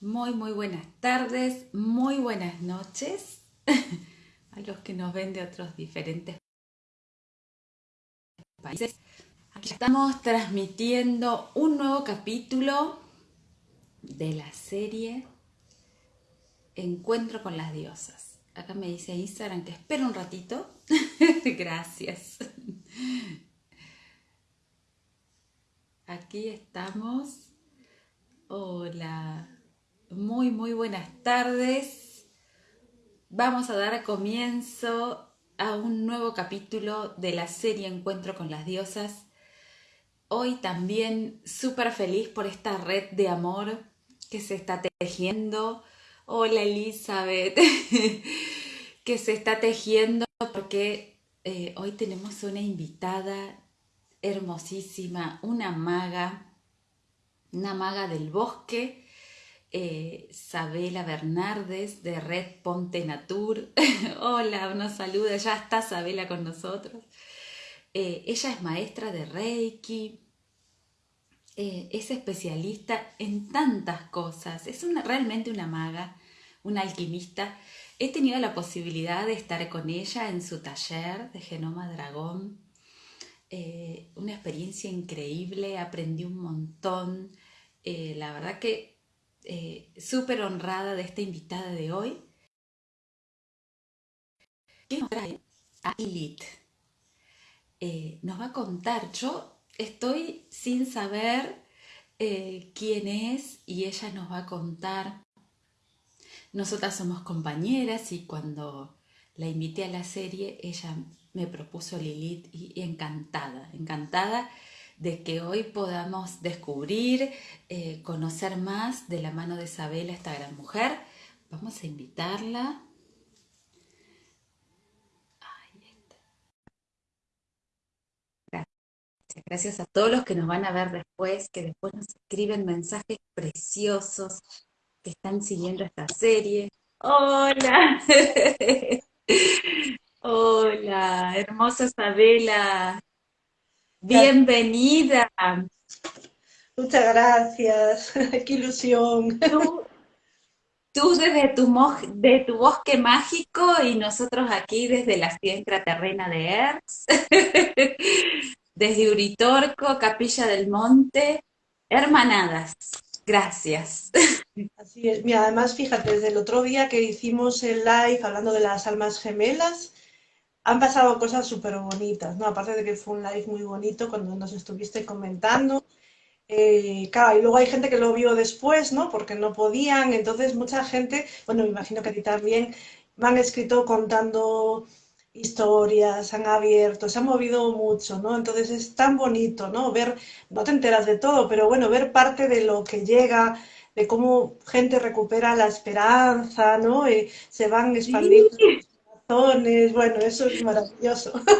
Muy, muy buenas tardes, muy buenas noches a los que nos ven de otros diferentes países. Aquí estamos transmitiendo un nuevo capítulo de la serie Encuentro con las diosas. Acá me dice Instagram que espero un ratito. Gracias. Aquí estamos. Hola. Muy, muy buenas tardes. Vamos a dar comienzo a un nuevo capítulo de la serie Encuentro con las Diosas. Hoy también súper feliz por esta red de amor que se está tejiendo. Hola Elizabeth, que se está tejiendo porque eh, hoy tenemos una invitada hermosísima, una maga, una maga del bosque eh, Sabela Bernardes de Red Ponte Natur. Hola, nos saluda, ya está Sabela con nosotros. Eh, ella es maestra de Reiki, eh, es especialista en tantas cosas, es realmente una maga, una alquimista. He tenido la posibilidad de estar con ella en su taller de Genoma Dragón. una experiencia increíble, aprendí un montón. la verdad que eh, súper honrada de esta invitada de hoy, que nos trae a Elite. Eh, nos va a contar, yo estoy sin saber eh, quién es y ella nos va a contar. Nosotras somos compañeras y cuando la invité a la serie, ella me propuso Lilith y encantada, encantada de que hoy podamos descubrir, eh, conocer más de la mano de Isabela, esta gran mujer. Vamos a invitarla. Gracias. Gracias a todos los que nos van a ver después, que después nos escriben mensajes preciosos, que están siguiendo esta serie. Hola. Hola, hermosa Isabela. Bienvenida. Muchas gracias, qué ilusión. Tú, desde tu, de tu bosque mágico y nosotros aquí desde la ciudad terrena de Erz, desde Uritorco, Capilla del Monte, hermanadas. Gracias. Así es. Mira, además, fíjate, desde el otro día que hicimos el live hablando de las almas gemelas, han pasado cosas súper bonitas, ¿no? Aparte de que fue un live muy bonito cuando nos estuviste comentando. Eh, claro, y luego hay gente que lo vio después, ¿no? Porque no podían, entonces mucha gente, bueno, me imagino que a ti también, me han escrito contando historias, han abierto, se han movido mucho, ¿no? Entonces es tan bonito, ¿no? Ver, no te enteras de todo, pero bueno, ver parte de lo que llega, de cómo gente recupera la esperanza, ¿no? Y se van expandiendo bueno, eso es maravilloso.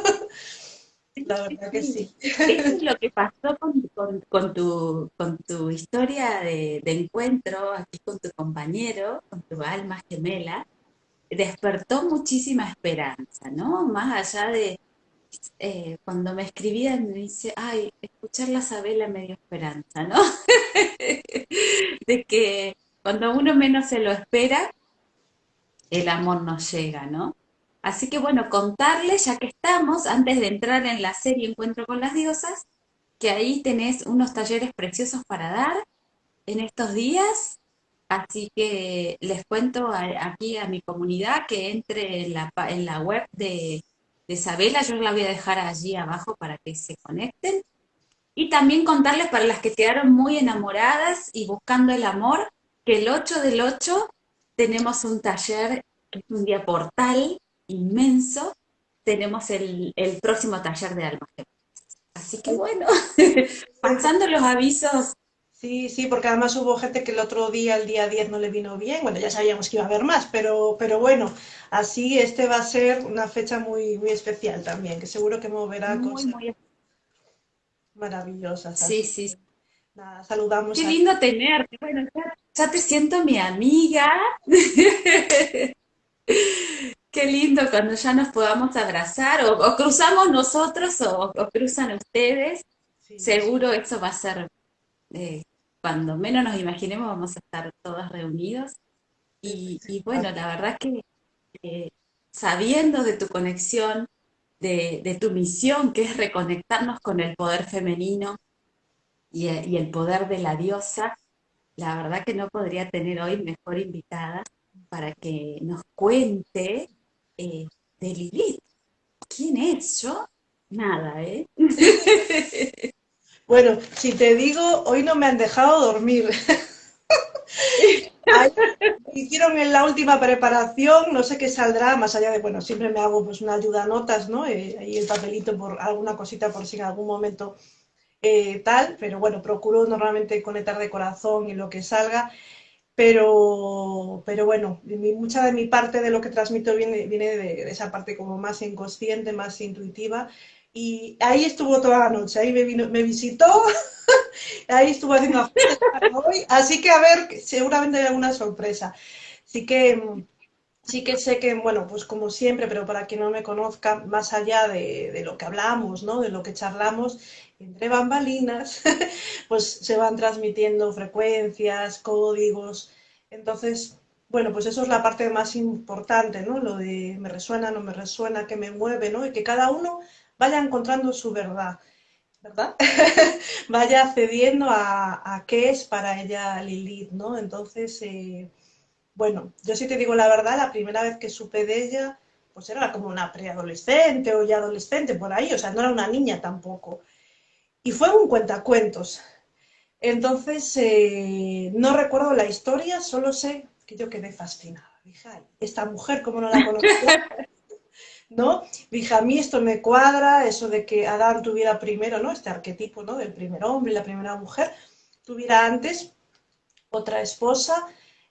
La verdad que sí. Eso es lo que pasó con, tu, con tu historia de, encuentro aquí con tu compañero, con tu alma gemela. Despertó muchísima esperanza, ¿no? Más allá de eh, cuando me escribían, me dice, ay, escuchar la Sabela me dio esperanza, ¿no? de que cuando uno menos se lo espera, el amor nos llega, ¿no? Así que bueno, contarles, ya que estamos, antes de entrar en la serie Encuentro con las Diosas, que ahí tenés unos talleres preciosos para dar en estos días. Así que les cuento aquí a mi comunidad que entre en la, web de, de Isabela, yo la voy a dejar allí abajo para que se conecten. Y también contarles para las que quedaron muy enamoradas y buscando el amor, que el 8 del 8 tenemos un taller, que es un día portal, inmenso, tenemos el, próximo taller de almas Así que bueno, pasando los avisos. Sí, sí, porque además hubo gente que el otro día, el día 10, no le vino bien. Bueno, ya sabíamos que iba a haber más, pero, pero bueno, así este va a ser una fecha muy, muy especial también, que seguro que moverá cosas maravillosas. Sí, sí. Nada, saludamos. Qué lindo tenerte. Bueno, ya te siento mi amiga. Qué lindo cuando ya nos podamos abrazar, o, cruzamos nosotros o, cruzan ustedes. Seguro eso va a ser eh, cuando menos nos imaginemos vamos a estar todos reunidos. Y, bueno, la verdad que eh, sabiendo de tu conexión, de, tu misión, que es reconectarnos con el poder femenino y, el poder de la diosa, la verdad que no podría tener hoy mejor invitada para que nos cuente eh, de Lilith. ¿Quién es yo? Nada, ¿eh? Bueno, si te digo, hoy no me han dejado dormir. hicieron en la última preparación, no sé qué saldrá, más allá de, bueno, siempre me hago pues una ayuda a notas, ¿no? Eh, ahí el papelito por alguna cosita por si en algún momento eh, tal, pero bueno, procuro normalmente conectar de corazón y lo que salga, pero, pero bueno, mucha de mi parte de lo que transmito viene, viene de esa parte como más inconsciente, más intuitiva, y ahí estuvo toda la noche, ahí me, vino, me visitó, ahí estuvo haciendo hoy, así que a ver, seguramente hay alguna sorpresa. Así que sí que sé que, bueno, pues como siempre, pero para quien no me conozca, más allá de, de, lo que hablamos, ¿no? De lo que charlamos, entre bambalinas, pues se van transmitiendo frecuencias, códigos. Entonces, bueno, pues eso es la parte más importante, ¿no? Lo de me resuena, no me resuena, que me mueve, ¿no? Y que cada uno vaya encontrando su verdad, ¿verdad? vaya cediendo a, qué es para ella Lilith, ¿no? Entonces, eh, bueno, yo sí te digo la verdad, la primera vez que supe de ella, pues era como una preadolescente o ya adolescente por ahí, o sea, no era una niña tampoco. Y fue un cuentacuentos. Entonces, eh, no recuerdo la historia, solo sé que yo quedé fascinada. Dije, esta mujer, ¿cómo no la conocía? ¿no? Dije, a mí esto me cuadra, eso de que Adán tuviera primero, ¿no? Este arquetipo, ¿no? Del primer hombre la primera mujer, tuviera antes otra esposa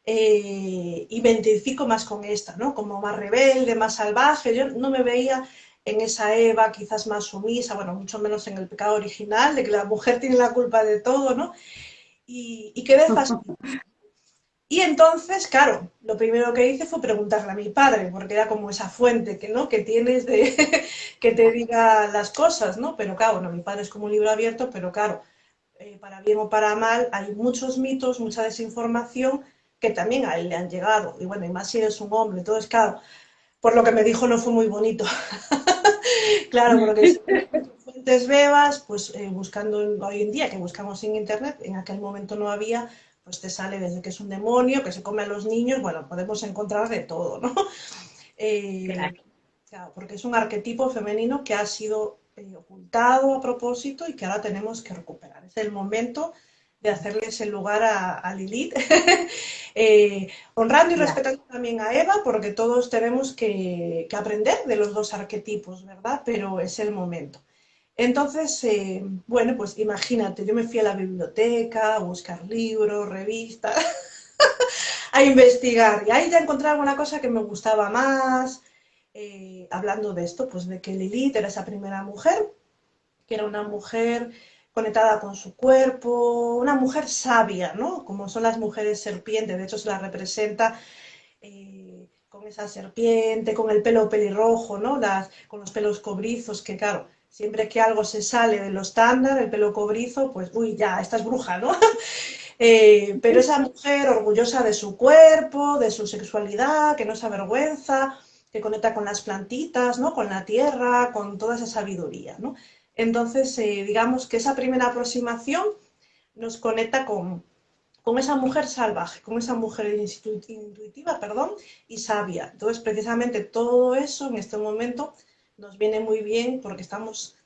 eh, y me identifico más con esta, ¿no? Como más rebelde, más salvaje, yo no me veía en esa Eva quizás más sumisa, bueno, mucho menos en el pecado original, de que la mujer tiene la culpa de todo, ¿no? Y, y quedé. Y entonces, claro, lo primero que hice fue preguntarle a mi padre, porque era como esa fuente que, ¿no? que tienes de que te diga las cosas, ¿no? Pero claro, mi padre es como un libro abierto, pero claro, eh, para bien o para mal, hay muchos mitos, mucha desinformación que también a él le han llegado. Y bueno, y más si eres un hombre, todo es claro. Por lo que me dijo no fue muy bonito. claro, porque fuentes bebas, pues eh, buscando hoy en día, que buscamos en internet, en aquel momento no había, pues te sale desde que es un demonio, que se come a los niños, bueno, podemos encontrar de todo, ¿no? Eh, claro. porque es un arquetipo femenino que ha sido eh, ocultado a propósito y que ahora tenemos que recuperar. Es el momento de hacerle ese lugar a, Lilith, eh, honrando y respetando también a Eva, porque todos tenemos que, que, aprender de los dos arquetipos, ¿verdad? Pero es el momento. Entonces, eh, bueno, pues imagínate, yo me fui a la biblioteca a buscar libros, revistas, a investigar. Y ahí ya encontré alguna cosa que me gustaba más, eh, hablando de esto, pues de que Lilith era esa primera mujer, que era una mujer conectada con su cuerpo, una mujer sabia, ¿no? Como son las mujeres serpientes, de hecho se la representa eh, con esa serpiente, con el pelo pelirrojo, ¿no? Con los pelos cobrizos, que claro, Siempre que algo se sale de lo estándar, el pelo cobrizo, pues, uy, ya, esta es bruja, ¿no? Eh, pero esa mujer orgullosa de su cuerpo, de su sexualidad, que no se avergüenza, que conecta con las plantitas, ¿no? Con la tierra, con toda esa sabiduría, ¿no? Entonces, eh, digamos que esa primera aproximación nos conecta con, con esa mujer salvaje, con esa mujer intuitiva, perdón, y sabia. Entonces, precisamente todo eso en este momento nos viene muy bien porque estamos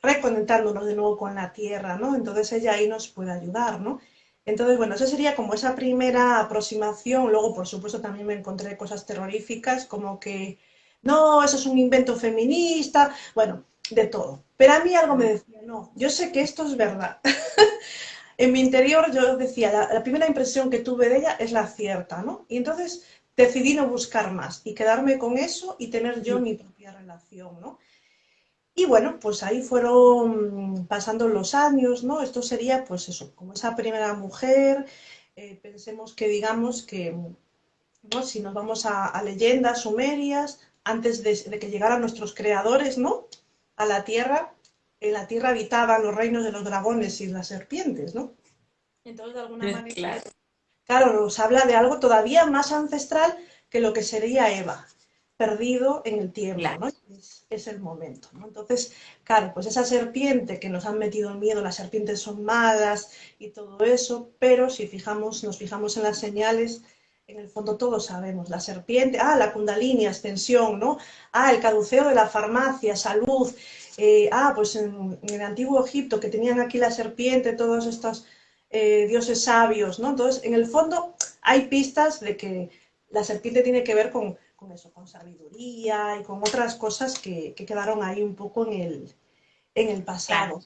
reconectándonos de nuevo con la tierra, ¿no? Entonces ella ahí nos puede ayudar, ¿no? Entonces, bueno, eso sería como esa primera aproximación. Luego, por supuesto, también me encontré cosas terroríficas, como que, no, eso es un invento feminista, bueno, de todo. Pero a mí algo me decía, no, yo sé que esto es verdad. en mi interior yo decía, la, la, primera impresión que tuve de ella es la cierta, ¿no? Y entonces decidí no buscar más y quedarme con eso y tener yo mi propia relación, ¿no? Y bueno, pues ahí fueron pasando los años, ¿no? Esto sería, pues eso, como esa primera mujer, eh, pensemos que digamos que, ¿no? Si nos vamos a, leyendas sumerias, antes de, de, que llegaran nuestros creadores, ¿no? A la Tierra, en la Tierra habitaban los reinos de los dragones y las serpientes, ¿no? Entonces, de alguna manera, claro. nos habla de algo todavía más ancestral que lo que sería Eva, perdido en el tiempo, ¿no? Es, el momento, ¿no? Entonces, claro, pues esa serpiente que nos han metido en miedo, las serpientes son malas y todo eso, pero si fijamos, nos fijamos en las señales, en el fondo todos sabemos, la serpiente, ah, la kundalini, ascensión, ¿no? Ah, el caduceo de la farmacia, salud, eh, ah, pues en, el antiguo Egipto que tenían aquí la serpiente, todos estos eh, dioses sabios, ¿no? Entonces, en el fondo hay pistas de que la serpiente tiene que ver con, eso, con sabiduría y con otras cosas que, quedaron ahí un poco en el, en el pasado.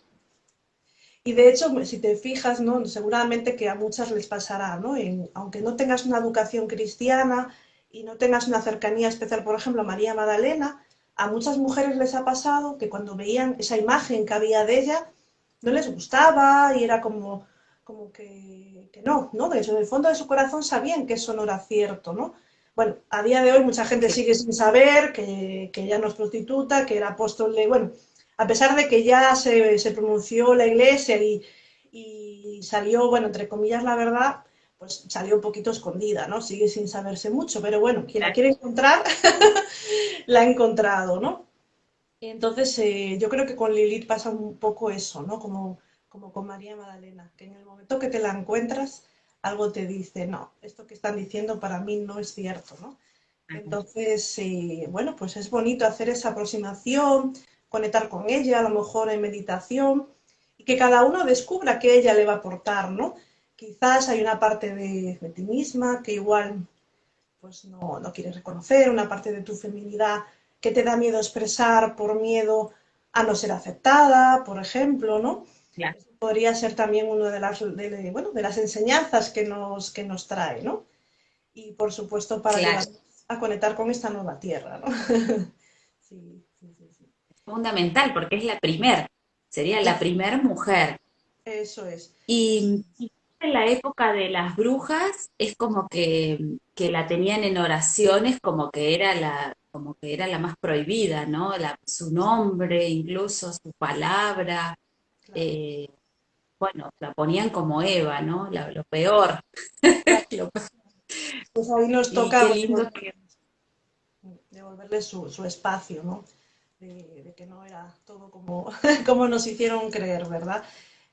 Y de hecho, si te fijas, ¿no? seguramente que a muchas les pasará, ¿no? aunque no tengas una educación cristiana y no tengas una cercanía especial, por ejemplo, a María Magdalena, a muchas mujeres les ha pasado que cuando veían esa imagen que había de ella, no les gustaba y era como, como que, no, ¿no? De hecho, en el fondo de su corazón sabían que eso no era cierto, ¿no? Bueno, a día de hoy mucha gente sigue sin saber que, que ella no es prostituta, que era apóstol de, bueno, a pesar de que ya se, pronunció la iglesia y, salió, bueno, entre comillas, la verdad, pues salió un poquito escondida, ¿no? Sigue sin saberse mucho, pero bueno, quien la quiere encontrar, la ha encontrado, ¿no? Entonces, eh, yo creo que con Lilith pasa un poco eso, ¿no? Como, como con María Magdalena, que en el momento que te la encuentras, algo te dice, no, esto que están diciendo para mí no es cierto, ¿no? Entonces, eh, bueno, pues es bonito hacer esa aproximación, conectar con ella, a lo mejor en meditación, y que cada uno descubra qué ella le va a aportar, ¿no? Quizás hay una parte de, ti misma que igual pues no, no quieres reconocer, una parte de tu feminidad que te da miedo expresar por miedo a no ser aceptada, por ejemplo, ¿no? podría ser también una de las, de, bueno, de las enseñanzas que nos, que nos trae, ¿no? Y por supuesto para a conectar con esta nueva tierra, ¿no? sí fundamental porque es la primer, sería la primer mujer. Eso es. Y, en la época de las brujas es como que, la tenían en oraciones como que era la como que era la más prohibida, ¿no? La, su nombre, incluso su palabra. Eh, bueno, la ponían como Eva, ¿no? lo peor. pues ahí nos toca devolverle su, su espacio, ¿no? De, que no era todo como, como nos hicieron creer, ¿verdad?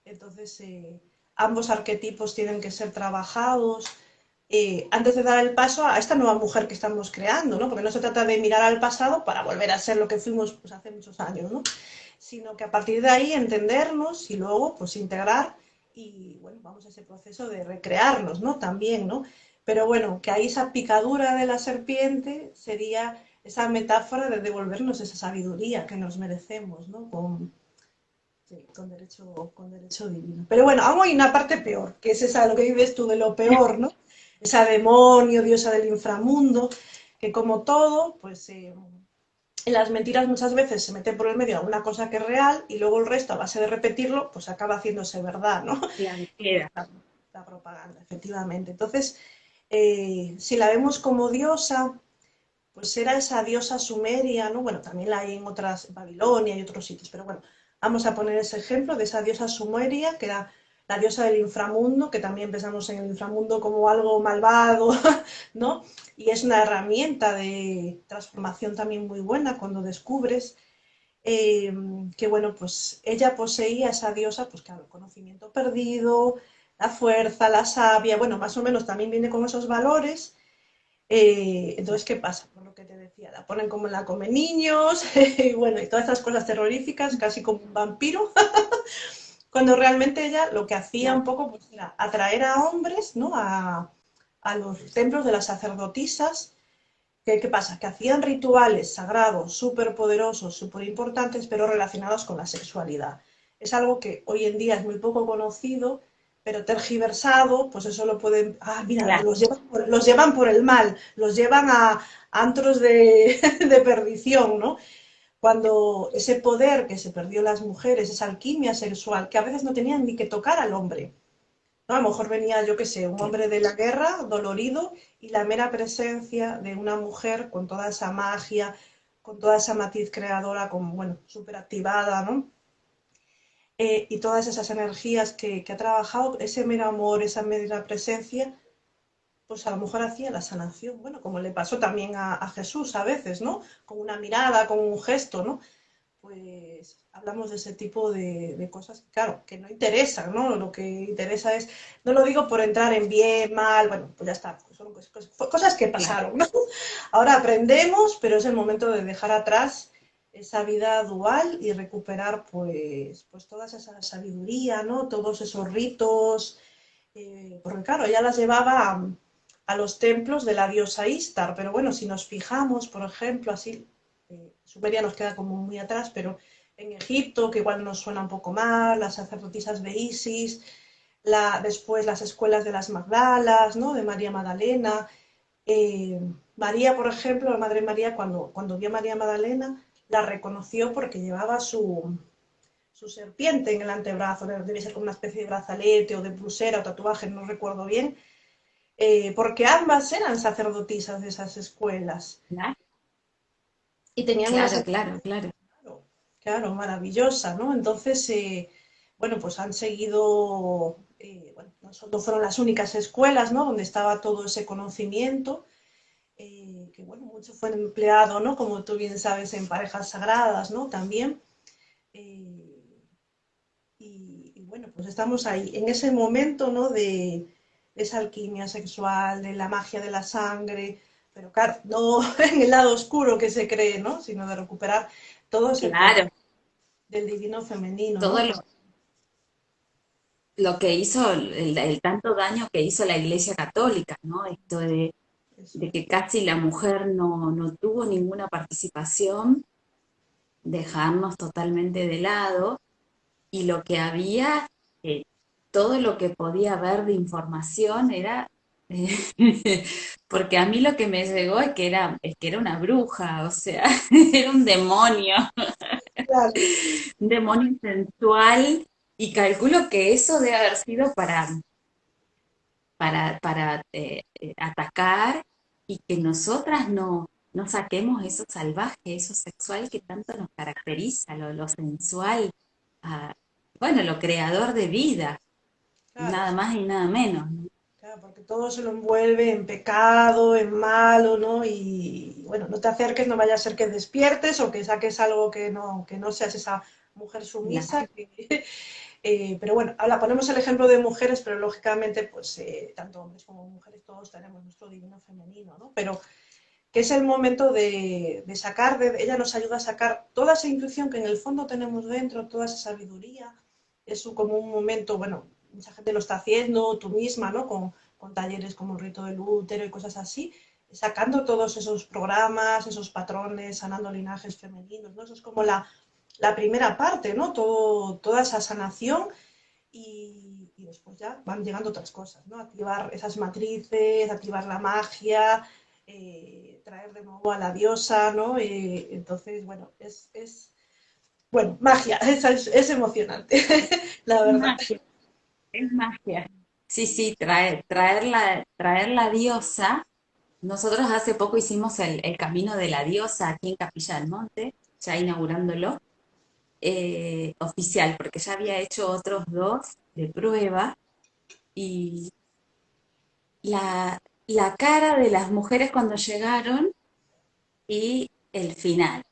Entonces, eh, ambos arquetipos tienen que ser trabajados eh, antes de dar el paso a esta nueva mujer que estamos creando, ¿no? Porque no se trata de mirar al pasado para volver a ser lo que fuimos pues, hace muchos años, ¿no? Sino que a partir de ahí entendernos y luego pues integrar y, bueno, vamos a ese proceso de recrearnos, ¿no? También, ¿no? Pero bueno, que ahí esa picadura de la serpiente sería esa metáfora de devolvernos esa sabiduría que nos merecemos, ¿no? Con, con, derecho, con derecho divino. Pero bueno, aún hay una parte peor, que es esa, lo que vives tú de lo peor, ¿no? Esa demonio, diosa del inframundo, que como todo, pues eh, en las mentiras muchas veces se mete por el medio alguna cosa que es real y luego el resto, a base de repetirlo, pues acaba haciéndose verdad, ¿no? La, la propaganda, efectivamente. Entonces, eh, si la vemos como diosa, pues era esa diosa sumeria, ¿no? Bueno, también la hay en otras, Babilonia y otros sitios, pero bueno, vamos a poner ese ejemplo de esa diosa sumeria, que era la diosa del inframundo, que también pensamos en el inframundo como algo malvado, ¿no? Y es una herramienta de transformación también muy buena cuando descubres eh, que, bueno, pues ella poseía esa diosa, pues claro, el conocimiento perdido, la fuerza, la sabia, bueno, más o menos también viene con esos valores, eh, entonces, ¿qué pasa? La ponen como la come niños, y bueno, y todas estas cosas terroríficas, casi como un vampiro, cuando realmente ella lo que hacía un poco pues, era atraer a hombres, ¿no? A, los templos de las sacerdotisas, ¿Qué, ¿Qué, pasa? Que hacían rituales sagrados, súper poderosos, súper importantes, pero relacionados con la sexualidad. Es algo que hoy en día es muy poco conocido pero tergiversado, pues eso lo pueden, ah, mira, los, llevan por, el mal, los llevan a, antros de, perdición, ¿no? Cuando ese poder que se perdió las mujeres, esa alquimia sexual, que a veces no tenían ni que tocar al hombre, ¿no? A lo mejor venía, yo qué sé, un hombre de la guerra, dolorido, y la mera presencia de una mujer con toda esa magia, con toda esa matiz creadora, como, bueno, súper activada, ¿no? Eh, y todas esas energías que, que, ha trabajado, ese mero amor, esa mera presencia, pues a lo mejor hacía la sanación. Bueno, como le pasó también a, a Jesús a veces, ¿no? Con una mirada, con un gesto, ¿no? Pues hablamos de ese tipo de, de, cosas, claro, que no interesan, ¿no? Lo que interesa es, no lo digo por entrar en bien, mal, bueno, pues ya está, pues son cosas, cosas que pasaron, ¿no? Ahora aprendemos, pero es el momento de dejar atrás esa vida dual y recuperar pues, pues toda esa sabiduría, ¿no? Todos esos ritos, eh, porque claro, ella las llevaba a, los templos de la diosa Istar, pero bueno, si nos fijamos, por ejemplo, así, eh, Sumeria nos queda como muy atrás, pero en Egipto, que igual nos suena un poco mal, las sacerdotisas de Isis, la, después las escuelas de las Magdalas, ¿no? De María Magdalena. Eh, María, por ejemplo, la Madre María, cuando, cuando vio a María Magdalena, la reconoció porque llevaba su, su serpiente en el antebrazo, debe ser como una especie de brazalete o de pulsera o tatuaje, no recuerdo bien, eh, porque ambas eran sacerdotisas de esas escuelas. Claro. Y tenían claro, unas... claro, claro. Claro, maravillosa, ¿no? Entonces, eh, bueno, pues han seguido, eh, bueno, no fueron las únicas escuelas, ¿no? Donde estaba todo ese conocimiento, que bueno, mucho fue empleado, ¿no? Como tú bien sabes, en parejas sagradas, ¿no? También. Y, y, bueno, pues estamos ahí, en ese momento, ¿no? De, esa alquimia sexual, de la magia de la sangre, pero claro, no en el lado oscuro que se cree, ¿no? Sino de recuperar todo ese Claro, del divino femenino, todo ¿no? lo, lo que hizo, el, el tanto daño que hizo la Iglesia Católica, ¿no? Esto de. De que casi la mujer no, no tuvo ninguna participación, dejarnos totalmente de lado, y lo que había, eh, todo lo que podía haber de información era, porque a mí lo que me llegó es que era, es que era una bruja, o sea, era un demonio, Claro, un demonio sensual, y calculo que eso debe haber sido para, para, para eh, eh, atacar y que nosotras no, no saquemos eso salvaje, eso sexual que tanto nos caracteriza, lo, lo sensual, ah, bueno, lo creador de vida, claro, nada más y nada menos, ¿no? claro, porque todo se lo envuelve en pecado, en malo, ¿no? Y bueno, no te acerques, no vaya a ser que despiertes o que saques algo que no, que no seas esa mujer sumisa. Que- eh, pero bueno, ahora ponemos el ejemplo de mujeres, pero lógicamente, pues eh, tanto hombres como mujeres, todos tenemos nuestro divino femenino, ¿no? Pero que es el momento de, de sacar, de, ella nos ayuda a sacar toda esa intuición que en el fondo tenemos dentro, toda esa sabiduría. Es como un momento, bueno, mucha gente lo está haciendo, tú misma, ¿no? Con, con talleres como el rito del útero y cosas así, sacando todos esos programas, esos patrones, sanando linajes femeninos, ¿no? Eso es como la, la primera parte, ¿no? Todo, toda esa sanación y, y después ya van llegando otras cosas, ¿no? Activar esas matrices, activar la magia, eh, traer de nuevo a la diosa, ¿no? Eh, entonces, bueno, es, es, bueno, magia, es, es, es emocionante, la es verdad. magia, es magia. Sí, sí, traer, traer la, traer la diosa. Nosotros hace poco hicimos el, el Camino de la Diosa aquí en Capilla del Monte, ya inaugurándolo, eh, oficial, porque ya había hecho otros dos de prueba y la, la cara de las mujeres cuando llegaron y el final,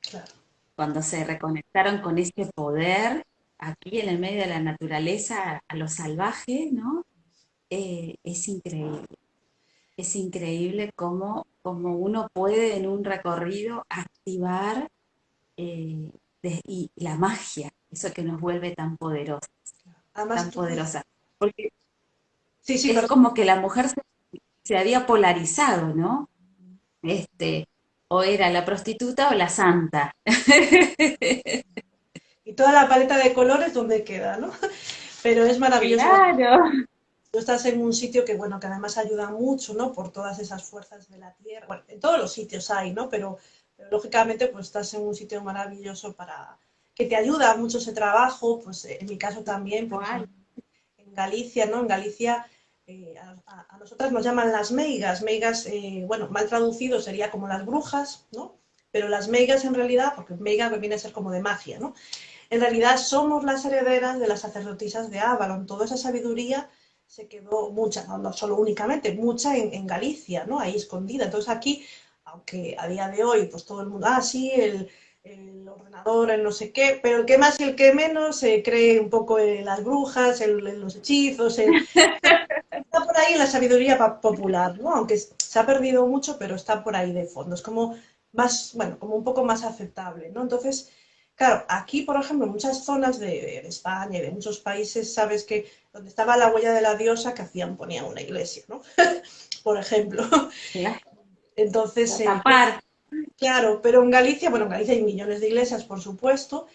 Claro, cuando se reconectaron con ese poder aquí en el medio de la naturaleza, a lo salvaje, ¿no? Eh, es increíble. Es increíble cómo, cómo uno puede en un recorrido activar eh, de- y la magia, eso que nos vuelve tan poderosa, además tan poderosa. Porque sí, sí, es como que la mujer se, se había polarizado, ¿no? Este, o era la prostituta o la santa. Y toda la paleta de colores, ¿dónde queda, no? Pero es maravilloso Claro. Tú estás en un sitio que, bueno, que además ayuda mucho, ¿no? Por todas esas fuerzas de la tierra. Bueno, en todos los sitios hay, ¿no? Pero lógicamente, pues estás en un sitio maravilloso para que te ayuda mucho ese trabajo. Pues en mi caso también, ejemplo, en Galicia, ¿no? En Galicia eh, a, nosotras nos llaman las meigas. Meigas, eh, bueno, mal traducido sería como las brujas, ¿no? Pero las meigas en realidad, porque meiga viene a ser como de magia, ¿no? en realidad somos las herederas de las sacerdotisas de Avalon. Toda esa sabiduría se quedó mucha, no, solo únicamente, mucha en, Galicia, ¿no? Ahí escondida. Entonces aquí, aunque a día de hoy, pues todo el mundo, ah, sí, el, ordenador, el no sé qué, pero el que más y el que menos se cree un poco en las brujas, en, los hechizos, está por ahí la sabiduría popular, ¿no? Aunque se ha perdido mucho, pero está por ahí de fondo. Es como más, bueno, como un poco más aceptable, ¿no? Entonces, claro, aquí, por ejemplo, en muchas zonas de, España y de muchos países, sabes que donde estaba la huella de la diosa, que hacían? Ponían una iglesia, ¿no? por ejemplo. Entonces, eh, claro, pero en Galicia, bueno, en Galicia hay millones de iglesias, por supuesto,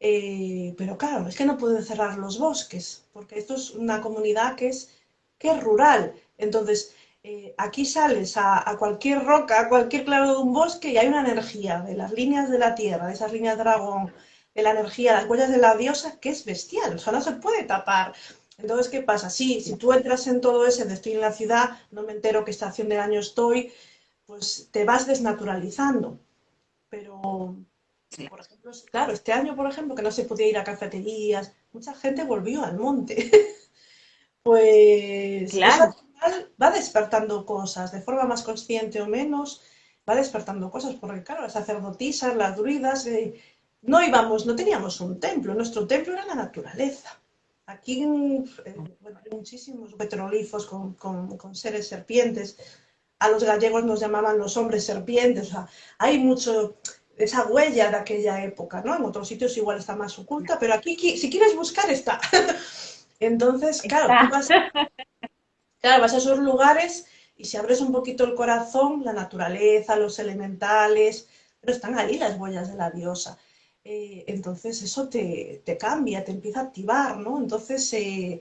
eh, pero claro, es que no pueden cerrar los bosques, porque esto es una comunidad que es, que es rural. Entonces, eh, aquí sales a, cualquier roca, a cualquier claro de un bosque y hay una energía de las líneas de la tierra, de esas líneas dragón, de la energía, las huellas de la diosa, que es bestial, o sea, no se puede tapar. Entonces, ¿qué pasa? Sí, si tú entras en todo ese de estoy en la ciudad, no me entero qué estación del año estoy, pues te vas desnaturalizando. Pero, por ejemplo, claro, este año, por ejemplo, que no se podía ir a cafeterías, mucha gente volvió al monte. pues claro va despertando cosas, de forma más consciente o menos, va despertando cosas, porque claro, las sacerdotisas, las druidas, eh, no íbamos, no teníamos un templo, nuestro templo era la naturaleza. Aquí eh, hay muchísimos petrolifos con, con, seres serpientes, a los gallegos nos llamaban los hombres serpientes, o sea, hay mucho, esa huella de aquella época, ¿no? En otros sitios igual está más oculta, pero aquí si quieres buscar está. Entonces, claro, tú Claro, vas a esos lugares y si abres un poquito el corazón, la naturaleza, los elementales, pero están ahí las huellas de la diosa. Eh, entonces eso te, cambia, te empieza a activar, ¿no? Entonces, eh,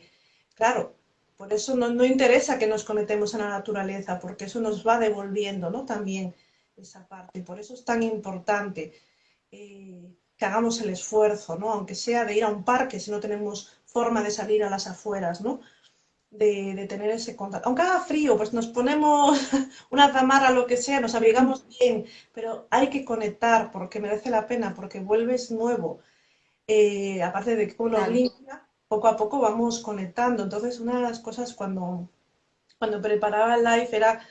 claro, por eso no, interesa que nos conectemos a la naturaleza, porque eso nos va devolviendo, ¿no? También esa parte. Por eso es tan importante eh, que hagamos el esfuerzo, ¿no? Aunque sea de ir a un parque si no tenemos forma de salir a las afueras, ¿no? de, tener ese contacto. Aunque haga frío, pues nos ponemos una zamarra, lo que sea, nos abrigamos bien, pero hay que conectar porque merece la pena, porque vuelves nuevo. Eh, aparte de que uno limpia, poco a poco vamos conectando. Entonces, una de las cosas cuando, cuando preparaba el live era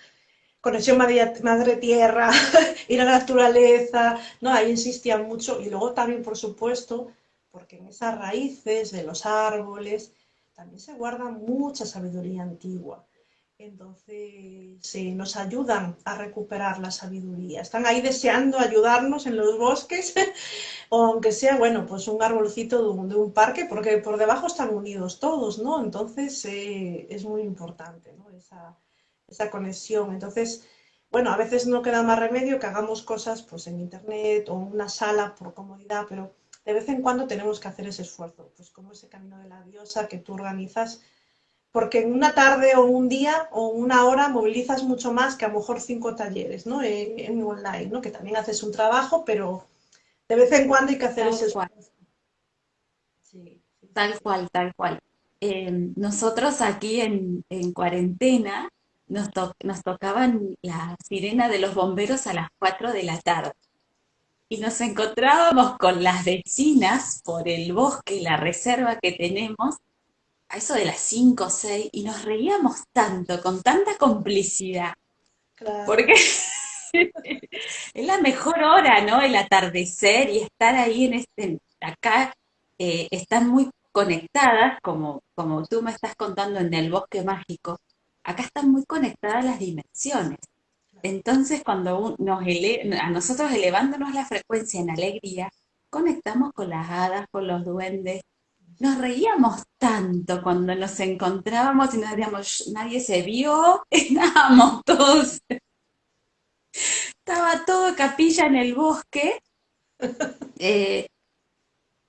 conexión madre-tierra, ir a la naturaleza, ¿no? Ahí insistía mucho. Y luego también, por supuesto, porque en esas raíces de los árboles, también se guarda mucha sabiduría antigua. Entonces, nos ayudan a recuperar la sabiduría. Están ahí deseando ayudarnos en los bosques, o aunque sea, bueno, pues un arbolcito de un, parque, porque por debajo están unidos todos, ¿no? Entonces, eh, es muy importante, ¿no? Esa, esa conexión. Entonces, bueno, a veces no queda más remedio que hagamos cosas pues en internet o en una sala por comodidad, pero de vez en cuando tenemos que hacer ese esfuerzo, pues como ese camino de la diosa que tú organizas, porque en una tarde o un día o una hora movilizas mucho más que a lo mejor cinco talleres, ¿no? En, online, ¿no? Que también haces un trabajo, pero de vez en cuando hay que hacer ese esfuerzo. Tal cual, tal cual. Eh, nosotros aquí en, cuarentena nos, nos tocaban la sirena de los bomberos a las 4 de la tarde y nos encontrábamos con las vecinas por el bosque y la reserva que tenemos, a eso de las 5 o 6, y nos reíamos tanto, con tanta complicidad. Porque es la mejor hora, ¿no? El atardecer y estar ahí en este, acá, eh, están muy conectadas, como, como tú me estás contando en el bosque mágico, acá están muy conectadas las dimensiones. Entonces, cuando nos a nosotros elevándonos la frecuencia en alegría, conectamos con las hadas, con los duendes. Nos reíamos tanto cuando nos encontrábamos y nos decíamos, nadie se vio, estábamos todos. Estaba todo capilla en el bosque. Eh,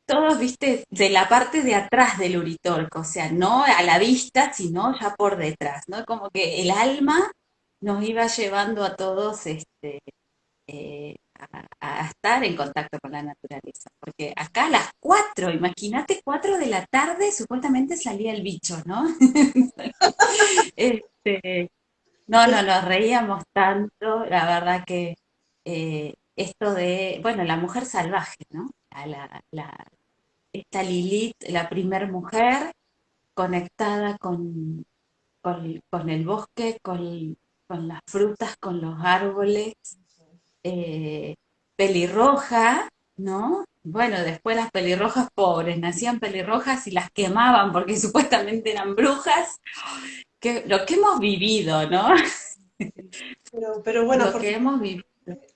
todos, viste, de la parte de atrás del uritorco, o sea, no a la vista, sino ya por detrás, ¿no? Como que el alma nos iba llevando a todos este, eh, a, estar en contacto con la naturaleza. Porque acá a las cuatro, imagínate, cuatro de la tarde, supuestamente salía el bicho, ¿no? Este, no, no, nos reíamos tanto, la verdad que eh, esto de, bueno, la mujer salvaje, ¿no? La, esta Lilith, la primer mujer, conectada con, con, el bosque, con, las frutas, con los árboles, eh, pelirroja, ¿no? Bueno, después las pelirrojas pobres, nacían pelirrojas y las quemaban porque supuestamente eran brujas. Que, lo que hemos vivido, ¿no? Pero, pero bueno, lo que hemos vivido.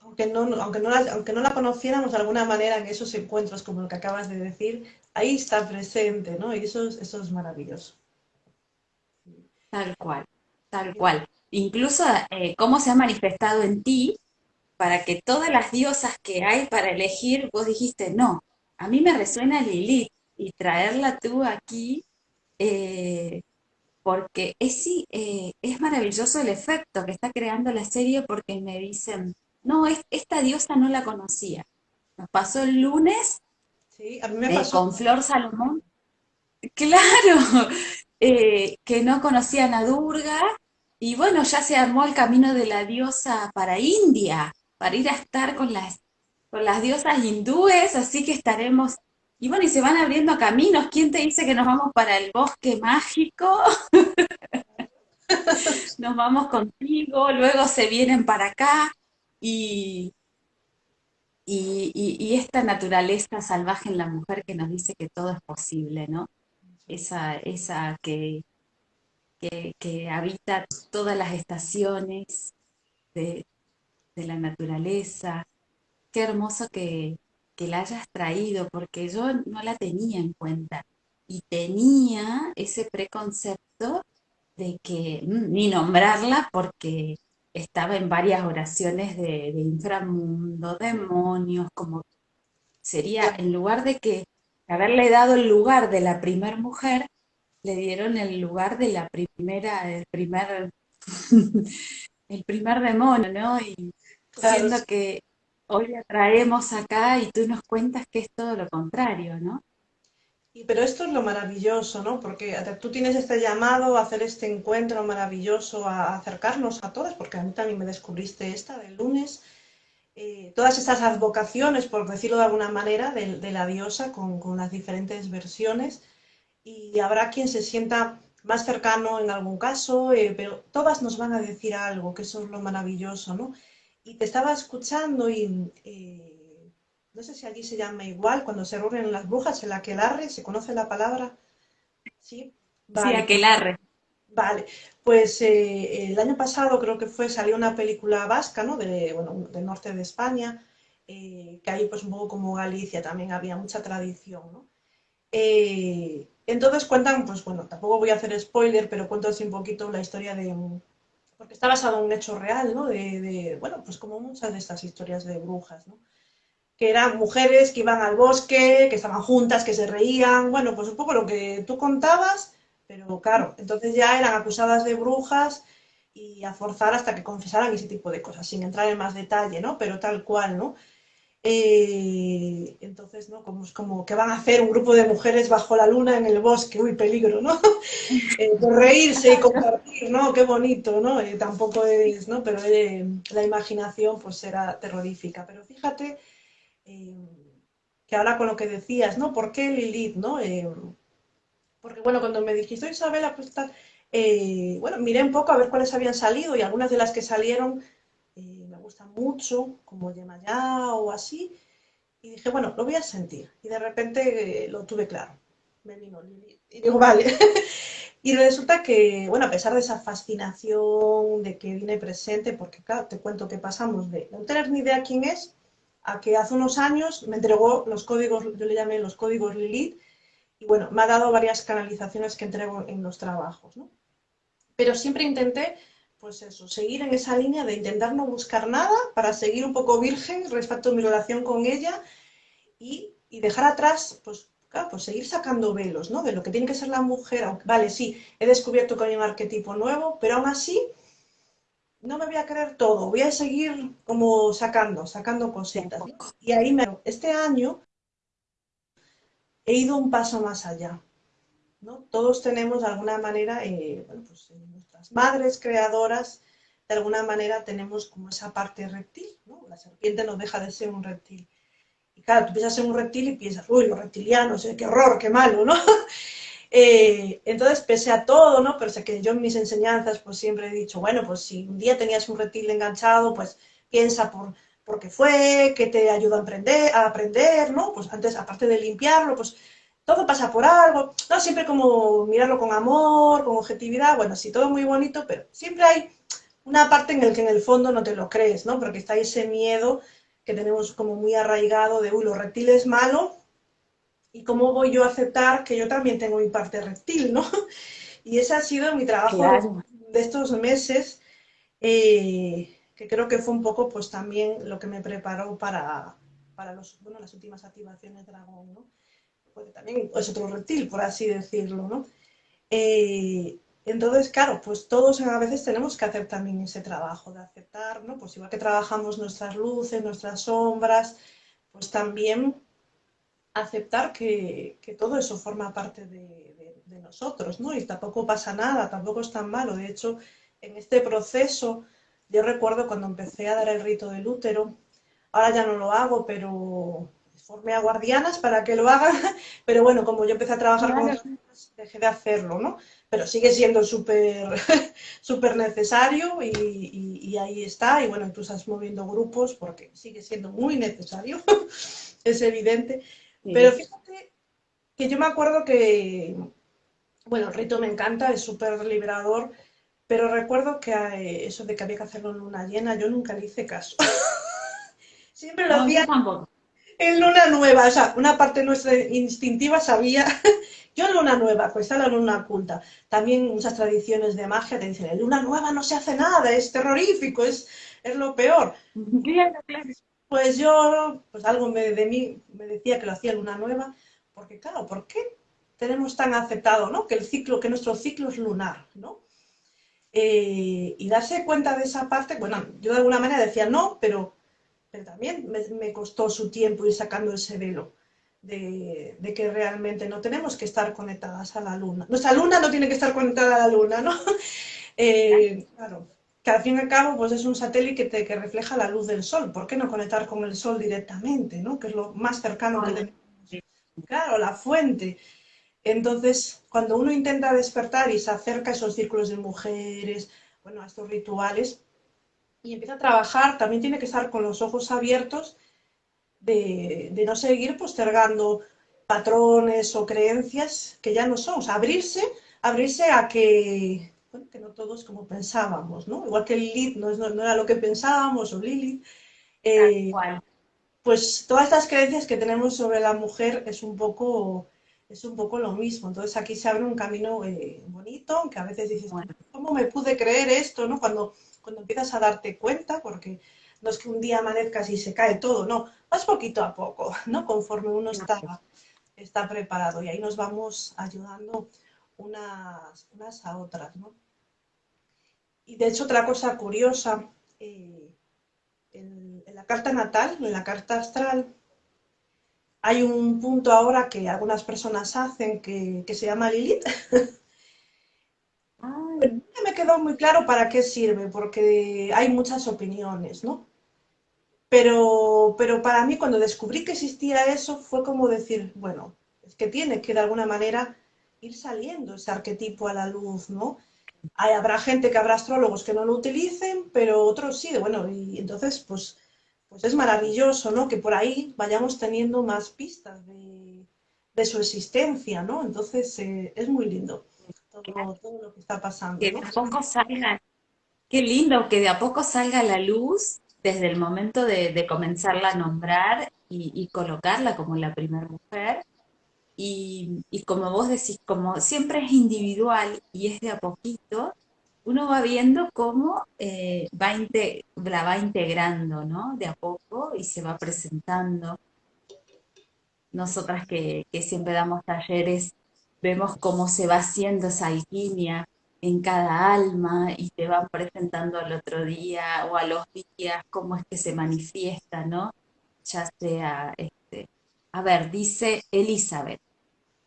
Aunque no, aunque, no la, aunque no la conociéramos de alguna manera en esos encuentros, como lo que acabas de decir, ahí está presente, ¿no? Y eso, eso es maravilloso. Tal cual, tal cual. Incluso eh, cómo se ha manifestado en ti para que todas las diosas que hay para elegir, vos dijiste, no, a mí me resuena Lilith y traerla tú aquí, eh, porque es, sí, eh, es maravilloso el efecto que está creando la serie porque me dicen, no, esta diosa no la conocía. Nos pasó el lunes sí, a mí me pasó. con Flor Salomón. Claro, eh, que no conocían a Durga, y bueno, ya se armó el camino de la diosa para India, para ir a estar con las, con las diosas hindúes, así que estaremos, y bueno, y se van abriendo caminos, ¿quién te dice que nos vamos para el bosque mágico? nos vamos contigo, luego se vienen para acá, y, y, y, esta naturaleza salvaje en la mujer que nos dice que todo es posible, ¿no? esa, esa que, que, habita todas las estaciones de, la naturaleza. Qué hermoso que, la hayas traído, porque yo no la tenía en cuenta. Y tenía ese preconcepto de que mm, ni nombrarla porque estaba en varias oraciones de, de inframundo, demonios, como sería, en lugar de que haberle dado el lugar de la primer mujer, le dieron el lugar de la primera, el primer, el primer demonio, ¿no? Y siendo que hoy la traemos acá y tú nos cuentas que es todo lo contrario, ¿no? Y, pero esto es lo maravilloso, ¿no? Porque tú tienes este llamado a hacer este encuentro maravilloso, a acercarnos a todas, porque a mí también me descubriste esta del lunes, eh, todas esas advocaciones, por decirlo de alguna manera, de, la diosa con, las diferentes versiones y habrá quien se sienta más cercano en algún caso, eh, pero todas nos van a decir algo, que eso es lo maravilloso, ¿no? Y te estaba escuchando y eh, no sé si allí se llama igual, cuando se reúnen las brujas, el aquelarre, ¿se conoce la palabra? Sí, sí aquelarre. Vale, pues eh, el año pasado creo que fue, salió una película vasca, ¿no? De, bueno, del norte de España, eh, que ahí pues un poco como Galicia también había mucha tradición, ¿no? Eh, entonces cuentan, pues bueno, tampoco voy a hacer spoiler, pero cuento así un poquito la historia de, porque está basado en un hecho real, ¿no? De, de, bueno, pues como muchas de estas historias de brujas, ¿no? Que eran mujeres que iban al bosque, que estaban juntas, que se reían, bueno, pues un poco lo que tú contabas, pero claro, entonces ya eran acusadas de brujas y a forzar hasta que confesaran ese tipo de cosas, sin entrar en más detalle, ¿no? Pero tal cual, ¿no? Eh, entonces, ¿no? Como, como que van a hacer un grupo de mujeres bajo la luna en el bosque, uy, peligro, ¿no? Eh, por reírse y compartir, ¿no? Qué bonito, ¿no? Eh, tampoco es, ¿no? Pero la imaginación pues era terrorífica. Pero fíjate que ahora con lo que decías, ¿no? ¿Por qué Lilith, ¿no? Porque bueno, cuando me dijiste, Isabela, pues tal, bueno, miré un poco a ver cuáles habían salido y algunas de las que salieron mucho, como Yemayá o así, y dije, bueno, lo voy a sentir. Y de repente eh, lo tuve claro. Me vino y digo, vale. y resulta que, bueno, a pesar de esa fascinación de que viene presente, porque claro, te cuento que pasamos de no tener ni idea quién es, a que hace unos años me entregó los códigos, yo le llamé los códigos Lilith, y bueno, me ha dado varias canalizaciones que entrego en los trabajos, ¿no? Pero siempre intenté, pues eso, seguir en esa línea de intentar no buscar nada para seguir un poco virgen respecto a mi relación con ella y, dejar atrás, pues claro, pues seguir sacando velos, ¿no? De lo que tiene que ser la mujer, aunque, vale, sí, he descubierto que hay un arquetipo nuevo, pero aún así no me voy a creer todo, voy a seguir como sacando, sacando cositas. Y ahí me... Este año he ido un paso más allá. ¿No? Todos tenemos de alguna manera, eh, bueno, pues nuestras madres creadoras, de alguna manera tenemos como esa parte reptil, ¿no? La serpiente no deja de ser un reptil. Y claro, tú piensas en un reptil y piensas, uy, los reptilianos, eh, qué horror, qué malo, ¿no? Eh, entonces, pese a todo, ¿no? Pero sé que yo en mis enseñanzas pues siempre he dicho, bueno, pues si un día tenías un reptil enganchado, pues piensa por, por qué fue, que te ayuda a aprender, a aprender, ¿no? Pues antes, aparte de limpiarlo, pues todo pasa por algo, ¿no? Siempre como mirarlo con amor, con objetividad, bueno, sí, todo muy bonito, pero siempre hay una parte en la que en el fondo no te lo crees, ¿no? Porque está ese miedo que tenemos como muy arraigado de, uy, los reptiles malo, ¿y cómo voy yo a aceptar que yo también tengo mi parte reptil, ¿no? Y ese ha sido mi trabajo de estos meses, eh, que creo que fue un poco pues también lo que me preparó para, para los, bueno, las últimas activaciones dragón, ¿no? Porque también es otro reptil, por así decirlo, ¿no? Eh, entonces, claro, pues todos a veces tenemos que hacer también ese trabajo de aceptar, ¿no? Pues igual que trabajamos nuestras luces, nuestras sombras, pues también aceptar que, todo eso forma parte de, nosotros, ¿no? Y tampoco pasa nada, tampoco es tan malo. De hecho, en este proceso, yo recuerdo cuando empecé a dar el rito del útero, ahora ya no lo hago, pero formé a guardianas para que lo hagan, pero bueno, como yo empecé a trabajar con ellos, dejé de hacerlo, ¿no? Pero sigue siendo súper súper necesario y, ahí está, y bueno, tú estás moviendo grupos porque sigue siendo muy necesario, es evidente. Pero fíjate que yo me acuerdo que, bueno, el rito me encanta, es súper liberador, pero recuerdo que eh, eso de que había que hacerlo en luna llena, yo nunca le hice caso. Siempre lo hacía en luna nueva, o sea, una parte nuestra instintiva sabía, yo en luna nueva, pues está la luna oculta. También muchas tradiciones de magia te dicen, en luna nueva no se hace nada, es terrorífico, es, es lo peor. Pues yo, pues algo de mí me decía que lo hacía luna nueva, porque claro, ¿por qué tenemos tan aceptado, ¿no? Que el ciclo, que nuestro ciclo es lunar, ¿no? Eh, y darse cuenta de esa parte, bueno, yo de alguna manera decía no, pero pero también me, costó su tiempo ir sacando ese velo de, que realmente no tenemos que estar conectadas a la luna. Nuestra luna no tiene que estar conectada a la luna, ¿no? Eh, claro, que al fin y al cabo pues es un satélite que, que, refleja la luz del sol. ¿Por qué no conectar con el sol directamente, ¿no? Que es lo más cercano que tenemos. Claro, la fuente. Entonces, cuando uno intenta despertar y se acerca a esos círculos de mujeres, bueno, a estos rituales, y empieza a trabajar, también tiene que estar con los ojos abiertos de, no seguir postergando patrones o creencias que ya no son, o sea, abrirse, abrirse a que, bueno, que no todos como pensábamos, ¿no? Igual que Lilith no, no, era lo que pensábamos, o Lilith. Eh, pues todas estas creencias que tenemos sobre la mujer es un poco, es un poco lo mismo. Entonces aquí se abre un camino eh, bonito, que a veces dices, ¿cómo me pude creer esto? ¿no? Cuando cuando empiezas a darte cuenta, porque no es que un día amanezcas y se cae todo, no, vas poquito a poco, ¿no? Conforme uno está, está preparado y ahí nos vamos ayudando unas, unas a otras, ¿no? Y de hecho otra cosa curiosa, eh, en, la carta natal, en la carta astral, hay un punto ahora que algunas personas hacen que, que se llama Lilith, me quedó muy claro para qué sirve, porque hay muchas opiniones, ¿no? Pero, pero para mí cuando descubrí que existía eso fue como decir, bueno, es que tiene que de alguna manera ir saliendo ese arquetipo a la luz, ¿no? Hay, habrá gente que habrá astrólogos que no lo utilicen, pero otros sí, bueno, y entonces pues, pues es maravilloso, ¿no? Que por ahí vayamos teniendo más pistas de, su existencia, ¿no? Entonces eh, es muy lindo todo, lo que está pasando. Que de a poco salga, qué lindo, que de a poco salga la luz desde el momento de, comenzarla a nombrar y, colocarla como la primera mujer. Y, como vos decís, como siempre es individual y es de a poquito, uno va viendo cómo eh, va la va integrando, ¿no? De a poco y se va presentando. Nosotras que, que siempre damos talleres vemos cómo se va haciendo esa alquimia en cada alma y te van presentando al otro día o a los días cómo es que se manifiesta, ¿no? Ya sea, este, a ver, dice Elizabeth,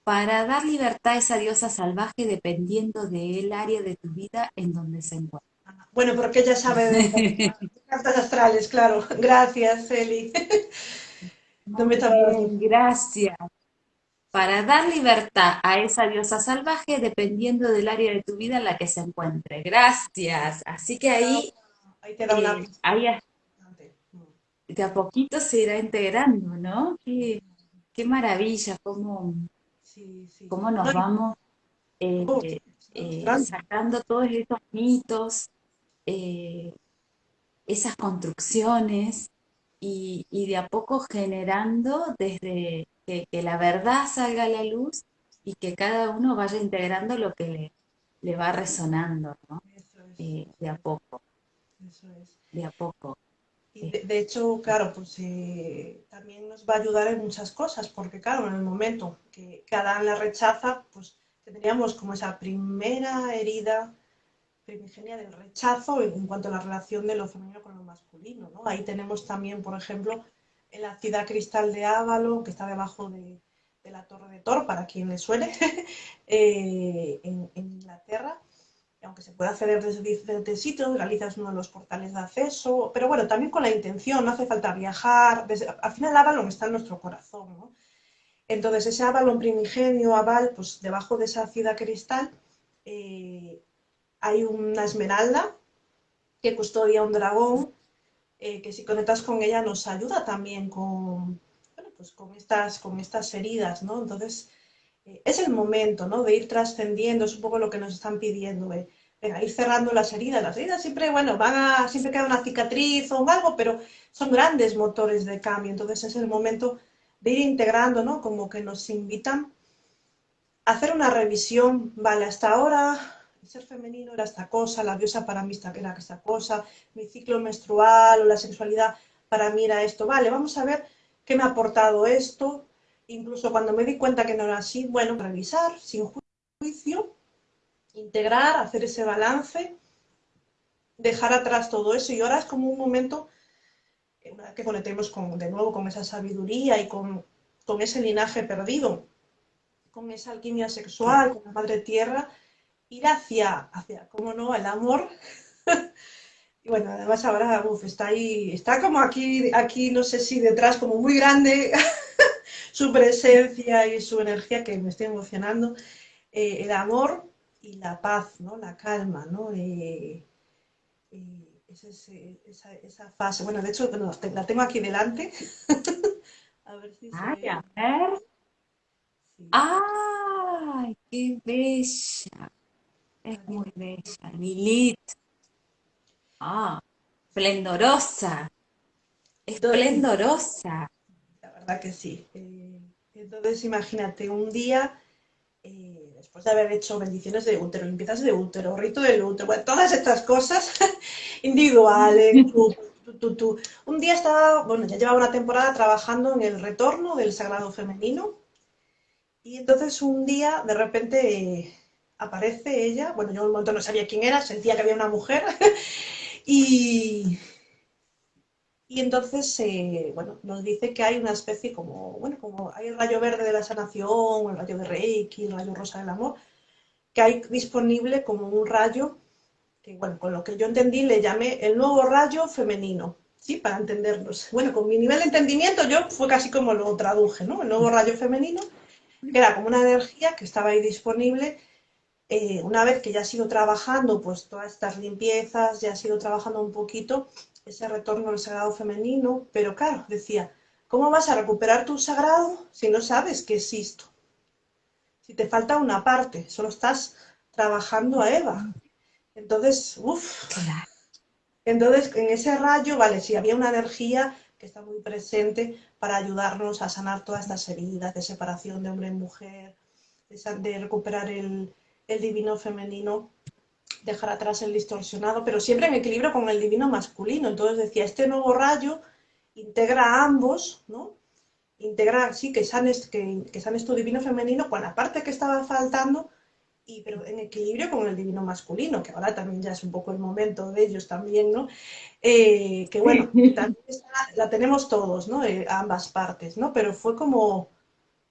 para dar libertad a esa diosa salvaje dependiendo del área de tu vida en donde se encuentra. Bueno, porque ella sabe de cartas astrales, claro. Gracias, Eli. Muy bien, gracias. Para dar libertad a esa diosa salvaje dependiendo del área de tu vida en la que se encuentre. Gracias. Así que ahí, Ahí te da una eh, ahí de a poquito se irá integrando, ¿no? Qué, qué maravilla, cómo, Sí, sí. cómo No, nos vamos oh, eh, está eh, sacando todos estos mitos, esas construcciones y, y de a poco generando desde que, que la verdad salga a la luz y que cada uno vaya integrando lo que le, le va resonando, ¿no? Eso es, Eh, de a poco, es, eso es. de a poco. Y de, de hecho, claro, pues eh, también nos va a ayudar en muchas cosas, porque claro, en el momento que, que Adán la rechaza, pues tendríamos como esa primera herida primigenia del rechazo en, en cuanto a la relación de lo femenino con lo masculino, ¿no? Ahí tenemos también, por ejemplo, en la ciudad cristal de Avalon, que está debajo de, la Torre de Thor, para quien le suene, eh, en, en Inglaterra, aunque se puede acceder desde diferentes sitios, Galicia uno de los portales de acceso, pero bueno, también con la intención, no hace falta viajar, al final Avalon está en nuestro corazón. Entonces ese Avalon primigenio, Aval, pues debajo de esa ciudad cristal eh, hay una esmeralda que custodia un dragón, eh, que si conectas con ella nos ayuda también con, bueno, pues con estas, con estas heridas, ¿no? Entonces eh, es el momento, ¿no? De ir trascendiendo, es un poco lo que nos están pidiendo, eh, venga, ir cerrando las heridas. Las heridas siempre, bueno, van a, siempre queda una cicatriz o algo, pero son grandes motores de cambio. Entonces es el momento de ir integrando, ¿no? Como que nos invitan a hacer una revisión, vale, hasta ahora el ser femenino era esta cosa, la diosa para mí era esta cosa, mi ciclo menstrual o la sexualidad para mí era esto, vale, vamos a ver qué me ha aportado esto, incluso cuando me di cuenta que no era así, bueno, revisar sin ju- juicio, integrar, hacer ese balance, dejar atrás todo eso. Y ahora es como un momento, que conectemos con, de nuevo con esa sabiduría y con, con ese linaje perdido, con esa alquimia sexual, con la madre tierra, ir hacia, hacia, cómo no, el amor. Y bueno, además ahora, uf, está ahí, está como aquí, aquí, no sé si detrás, como muy grande, su presencia y su energía, que me estoy emocionando. Eh, el amor y la paz, ¿no? La calma, ¿no? Eh, eh, es ese- esa, esa fase. Bueno, de hecho, bueno, la tengo aquí delante. A ver si se Ay, a ve. ver. Sí, ¡Ay, qué bella! Es muy bella. Lilith. Ah, esplendorosa. Esplendorosa. La verdad que sí. Eh, entonces, imagínate, un día, eh, después de haber hecho bendiciones de útero, limpiezas de útero, rito del útero, bueno, todas estas cosas individuales, tú, tú, tú, tú. Un día estaba, bueno, ya llevaba una temporada trabajando en el retorno del sagrado femenino y entonces un día, de repente, eh, aparece ella, bueno, yo un momento no sabía quién era, sentía que había una mujer y, y entonces, eh, bueno, nos dice que hay una especie como, bueno, como hay el rayo verde de la sanación, el rayo de Reiki, el rayo rosa del amor, que hay disponible como un rayo que, bueno, con lo que yo entendí le llamé el nuevo rayo femenino, ¿sí? Para entendernos. Bueno, con mi nivel de entendimiento yo fue casi como lo traduje, ¿no? El nuevo rayo femenino, que era como una energía que estaba ahí disponible eh, una vez que ya has ido trabajando, pues todas estas limpiezas, ya has ido trabajando un poquito ese retorno al sagrado femenino, pero claro, decía, ¿cómo vas a recuperar tu sagrado si no sabes que existo? Si te falta una parte, solo estás trabajando a Eva. Entonces, uff, entonces en ese rayo, vale, sí, había una energía que está muy presente para ayudarnos a sanar todas estas heridas de separación de hombre y mujer, de recuperar el, el divino femenino, dejar atrás el distorsionado, pero siempre en equilibrio con el divino masculino. Entonces decía, este nuevo rayo integra a ambos, ¿no? Integra, sí, que sanes, que, que sanes tu divino femenino con la parte que estaba faltando, y, pero en equilibrio con el divino masculino, que ahora también ya es un poco el momento de ellos también, ¿no? Eh, que bueno, también está- la tenemos todos, ¿no? Eh, ambas partes, ¿no? Pero fue como,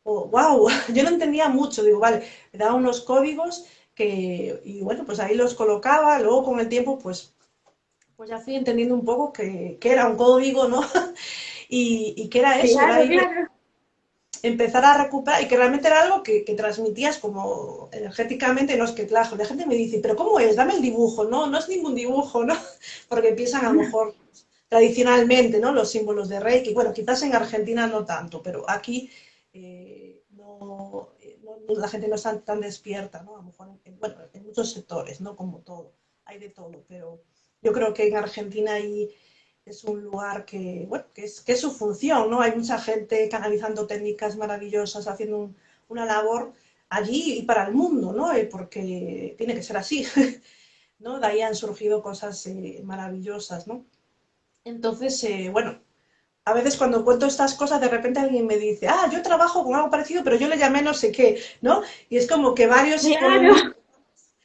oh, wow, yo no entendía mucho, digo, vale, me daba unos códigos que, y bueno, pues ahí los colocaba, luego con el tiempo, pues, pues ya fui entendiendo un poco que, que era un código, ¿no? y, que era eso, empezar a recuperar y que realmente era algo que, transmitías como energéticamente, no es que claro, la gente me dice, pero ¿cómo es? Dame el dibujo, no, no es ningún dibujo, ¿no? Porque empiezan a lo mejor tradicionalmente, ¿no? Los símbolos de Reiki, bueno, quizás en Argentina no tanto, pero aquí eh, no, la gente no está tan despierta, ¿no? A lo mejor en, bueno, en muchos sectores, ¿no? Como todo, hay de todo, pero yo creo que en Argentina hay es un lugar que, bueno, que es, que es su función, ¿no? Hay mucha gente canalizando técnicas maravillosas, haciendo una labor allí y para el mundo, ¿no? Eh, porque tiene que ser así, ¿no? De ahí han surgido cosas eh, maravillosas, ¿no? Entonces, eh, bueno, a veces cuando cuento estas cosas, de repente alguien me dice, ah, yo trabajo con algo parecido, pero yo le llamé no sé qué, ¿no? Y es como que varios...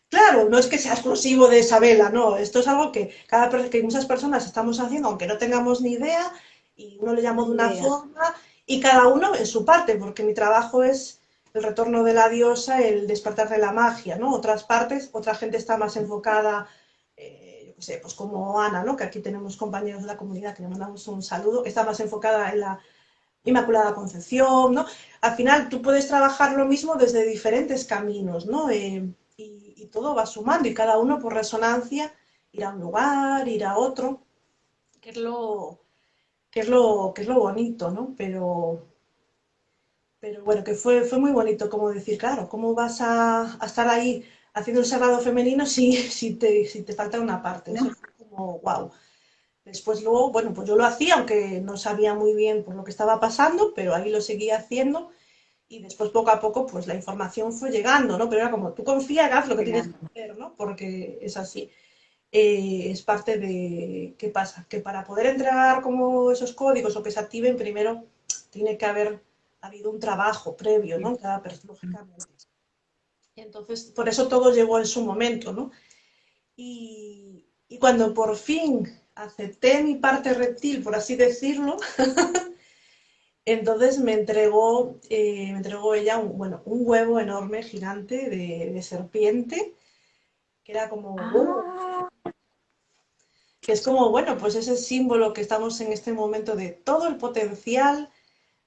Claro, no es que sea exclusivo de Isabela, no, esto es algo que, cada, que muchas personas estamos haciendo, aunque no tengamos ni idea, y uno le llamo de una forma, y cada uno en su parte, porque mi trabajo es el retorno de la diosa, el despertar de la magia, ¿no? Otras partes, otra gente está más enfocada, eh, qué sé, pues como Ana, ¿no? Que aquí tenemos compañeros de la comunidad que le mandamos un saludo, está más enfocada en la Inmaculada Concepción, ¿no? Al final tú puedes trabajar lo mismo desde diferentes caminos, ¿no? Eh, y todo va sumando y cada uno por resonancia irá a un lugar, irá a otro, que es lo, que es lo, que es lo bonito, ¿no? Pero, pero bueno, que fue, fue muy bonito como decir, claro, ¿cómo vas a, estar ahí haciendo el sagrado femenino si, si, te, si te falta una parte? Eso fue como, wow. Después luego, bueno, pues yo lo hacía, aunque no sabía muy bien por lo que estaba pasando, pero ahí lo seguía haciendo y después poco a poco pues la información fue llegando, ¿no? Pero era como, tú confía, haz lo que tienes que hacer, ¿no? Porque es así. Eh, es parte de, ¿qué pasa? Que para poder entregar como esos códigos o que se activen, primero tiene que haber habido un trabajo previo, ¿no? Cada persona, lógicamente. Entonces, por eso todo llegó en su momento, ¿no? Y, y cuando por fin acepté mi parte reptil, por así decirlo, Entonces me entregó, eh, me entregó ella un, bueno, un huevo enorme, gigante, de, serpiente, que era como... Ah. Que es como, bueno, pues ese símbolo que estamos en este momento de todo el potencial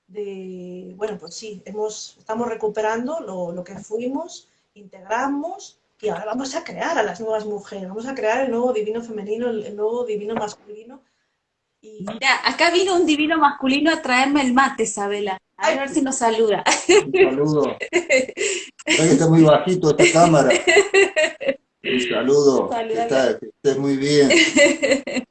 de, bueno, pues sí, hemos, estamos recuperando lo, lo que fuimos, integramos y ahora vamos a crear a las nuevas mujeres, vamos a crear el nuevo divino femenino, el nuevo divino masculino, Mira, acá vino un divino masculino a traerme el mate, Isabela. A ver si nos saluda. Un saludo. está muy bajito esta cámara. Un saludo. Que, estés muy bien.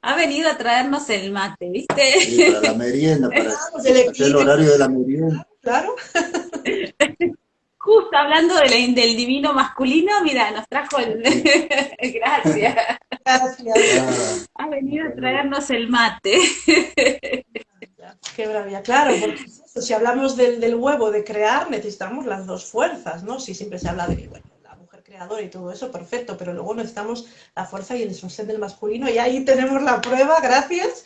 Ha venido a traernos el mate, ¿viste? para la merienda, para hacer el horario de la merienda. Claro. Justo hablando del divino masculino, mira, nos trajo el... Gracias. Gracias. Ha venido a traernos el mate. Qué bravia, claro, porque si hablamos del, huevo de crear, necesitamos las dos fuerzas, ¿no? Si siempre se habla de la mujer creadora y todo eso, perfecto, pero luego necesitamos la fuerza y el sostén del masculino, y ahí tenemos la prueba, gracias.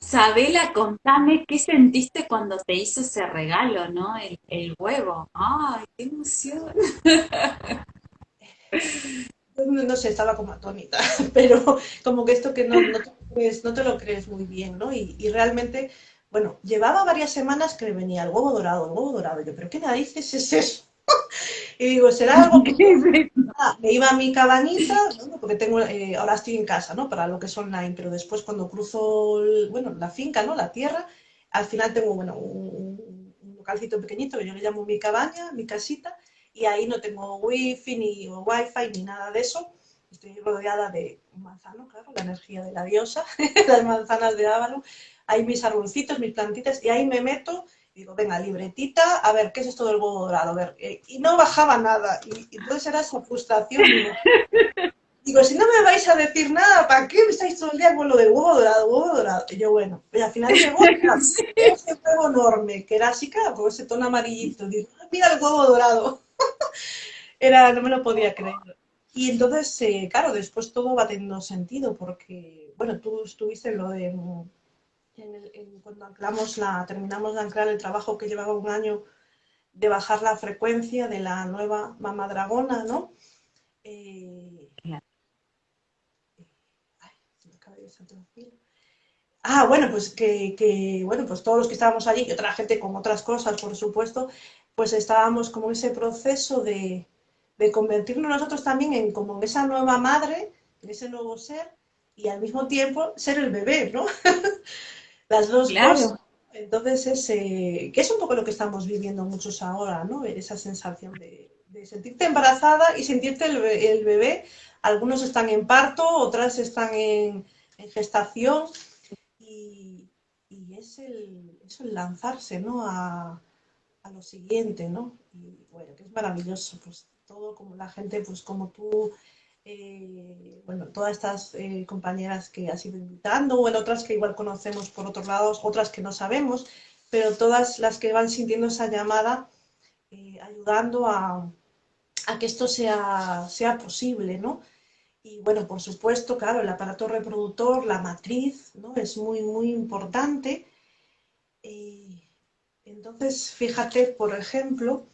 Sabela, contame qué sentiste cuando te hizo ese regalo, ¿no? El, huevo. ¡Ay, qué emoción! no sé, estaba como atónita, pero como que esto que no, te, lo crees muy bien, ¿no? Y, realmente, bueno, llevaba varias semanas que me venía el huevo dorado, el huevo dorado. Yo, ¿pero qué narices es eso? Y digo, ¿será algo que... me iba a mi cabañita, porque tengo, eh, ahora estoy en casa, ¿no? Para lo que es online, pero después cuando cruzo, bueno, la finca, ¿no? La tierra, al final tengo, bueno, un, un localcito pequeñito que yo le llamo mi cabaña, mi casita, y ahí no tengo wifi ni wifi ni nada de eso. Estoy rodeada de manzano, claro, la energía de la diosa, las manzanas de Ávalo. Hay mis arbolcitos, mis plantitas, y ahí me meto digo, venga, libretita, a ver, ¿qué es esto del huevo dorado? A ver, eh, y no bajaba nada. Y, entonces era esa frustración. Digo, si no me vais a decir nada, ¿para qué me estáis todo el día con lo del huevo dorado, huevo dorado? Y yo, bueno, y al final llegó ese huevo enorme, que era así, claro, con ese tono amarillito. Digo, mira el huevo dorado. Era, no me lo podía creer. Y entonces, eh, claro, después todo va teniendo sentido, porque, bueno, tú estuviste en lo de, cuando anclamos la, terminamos de anclar el trabajo que llevaba un año de bajar la frecuencia de la nueva mamá dragona, ¿no? Eh, ay, se me acaba de Ah, bueno, pues que, bueno, pues todos los que estábamos allí y otra gente con otras cosas, por supuesto, pues estábamos como en ese proceso de, convertirnos nosotros también en como en esa nueva madre, en ese nuevo ser, y al mismo tiempo ser el bebé, ¿no? Las dos cosas. Entonces, es, que es un poco lo que estamos viviendo muchos ahora, ¿no? Esa sensación de, sentirte embarazada y sentirte el, bebé. Algunos están en parto, otras están en, gestación y, es, el, lanzarse, ¿no? A, lo siguiente, ¿no? Y bueno, que es maravilloso, pues todo como la gente, pues como tú, eh, bueno, todas estas eh, compañeras que has ido invitando, bueno, otras que igual conocemos por otros lados, otras que no sabemos, pero todas las que van sintiendo esa llamada, eh, ayudando a, que esto sea, sea posible, ¿no? Y bueno, por supuesto, claro, el aparato reproductor, la matriz, ¿no? Es muy, muy importante. entonces, fíjate, por ejemplo,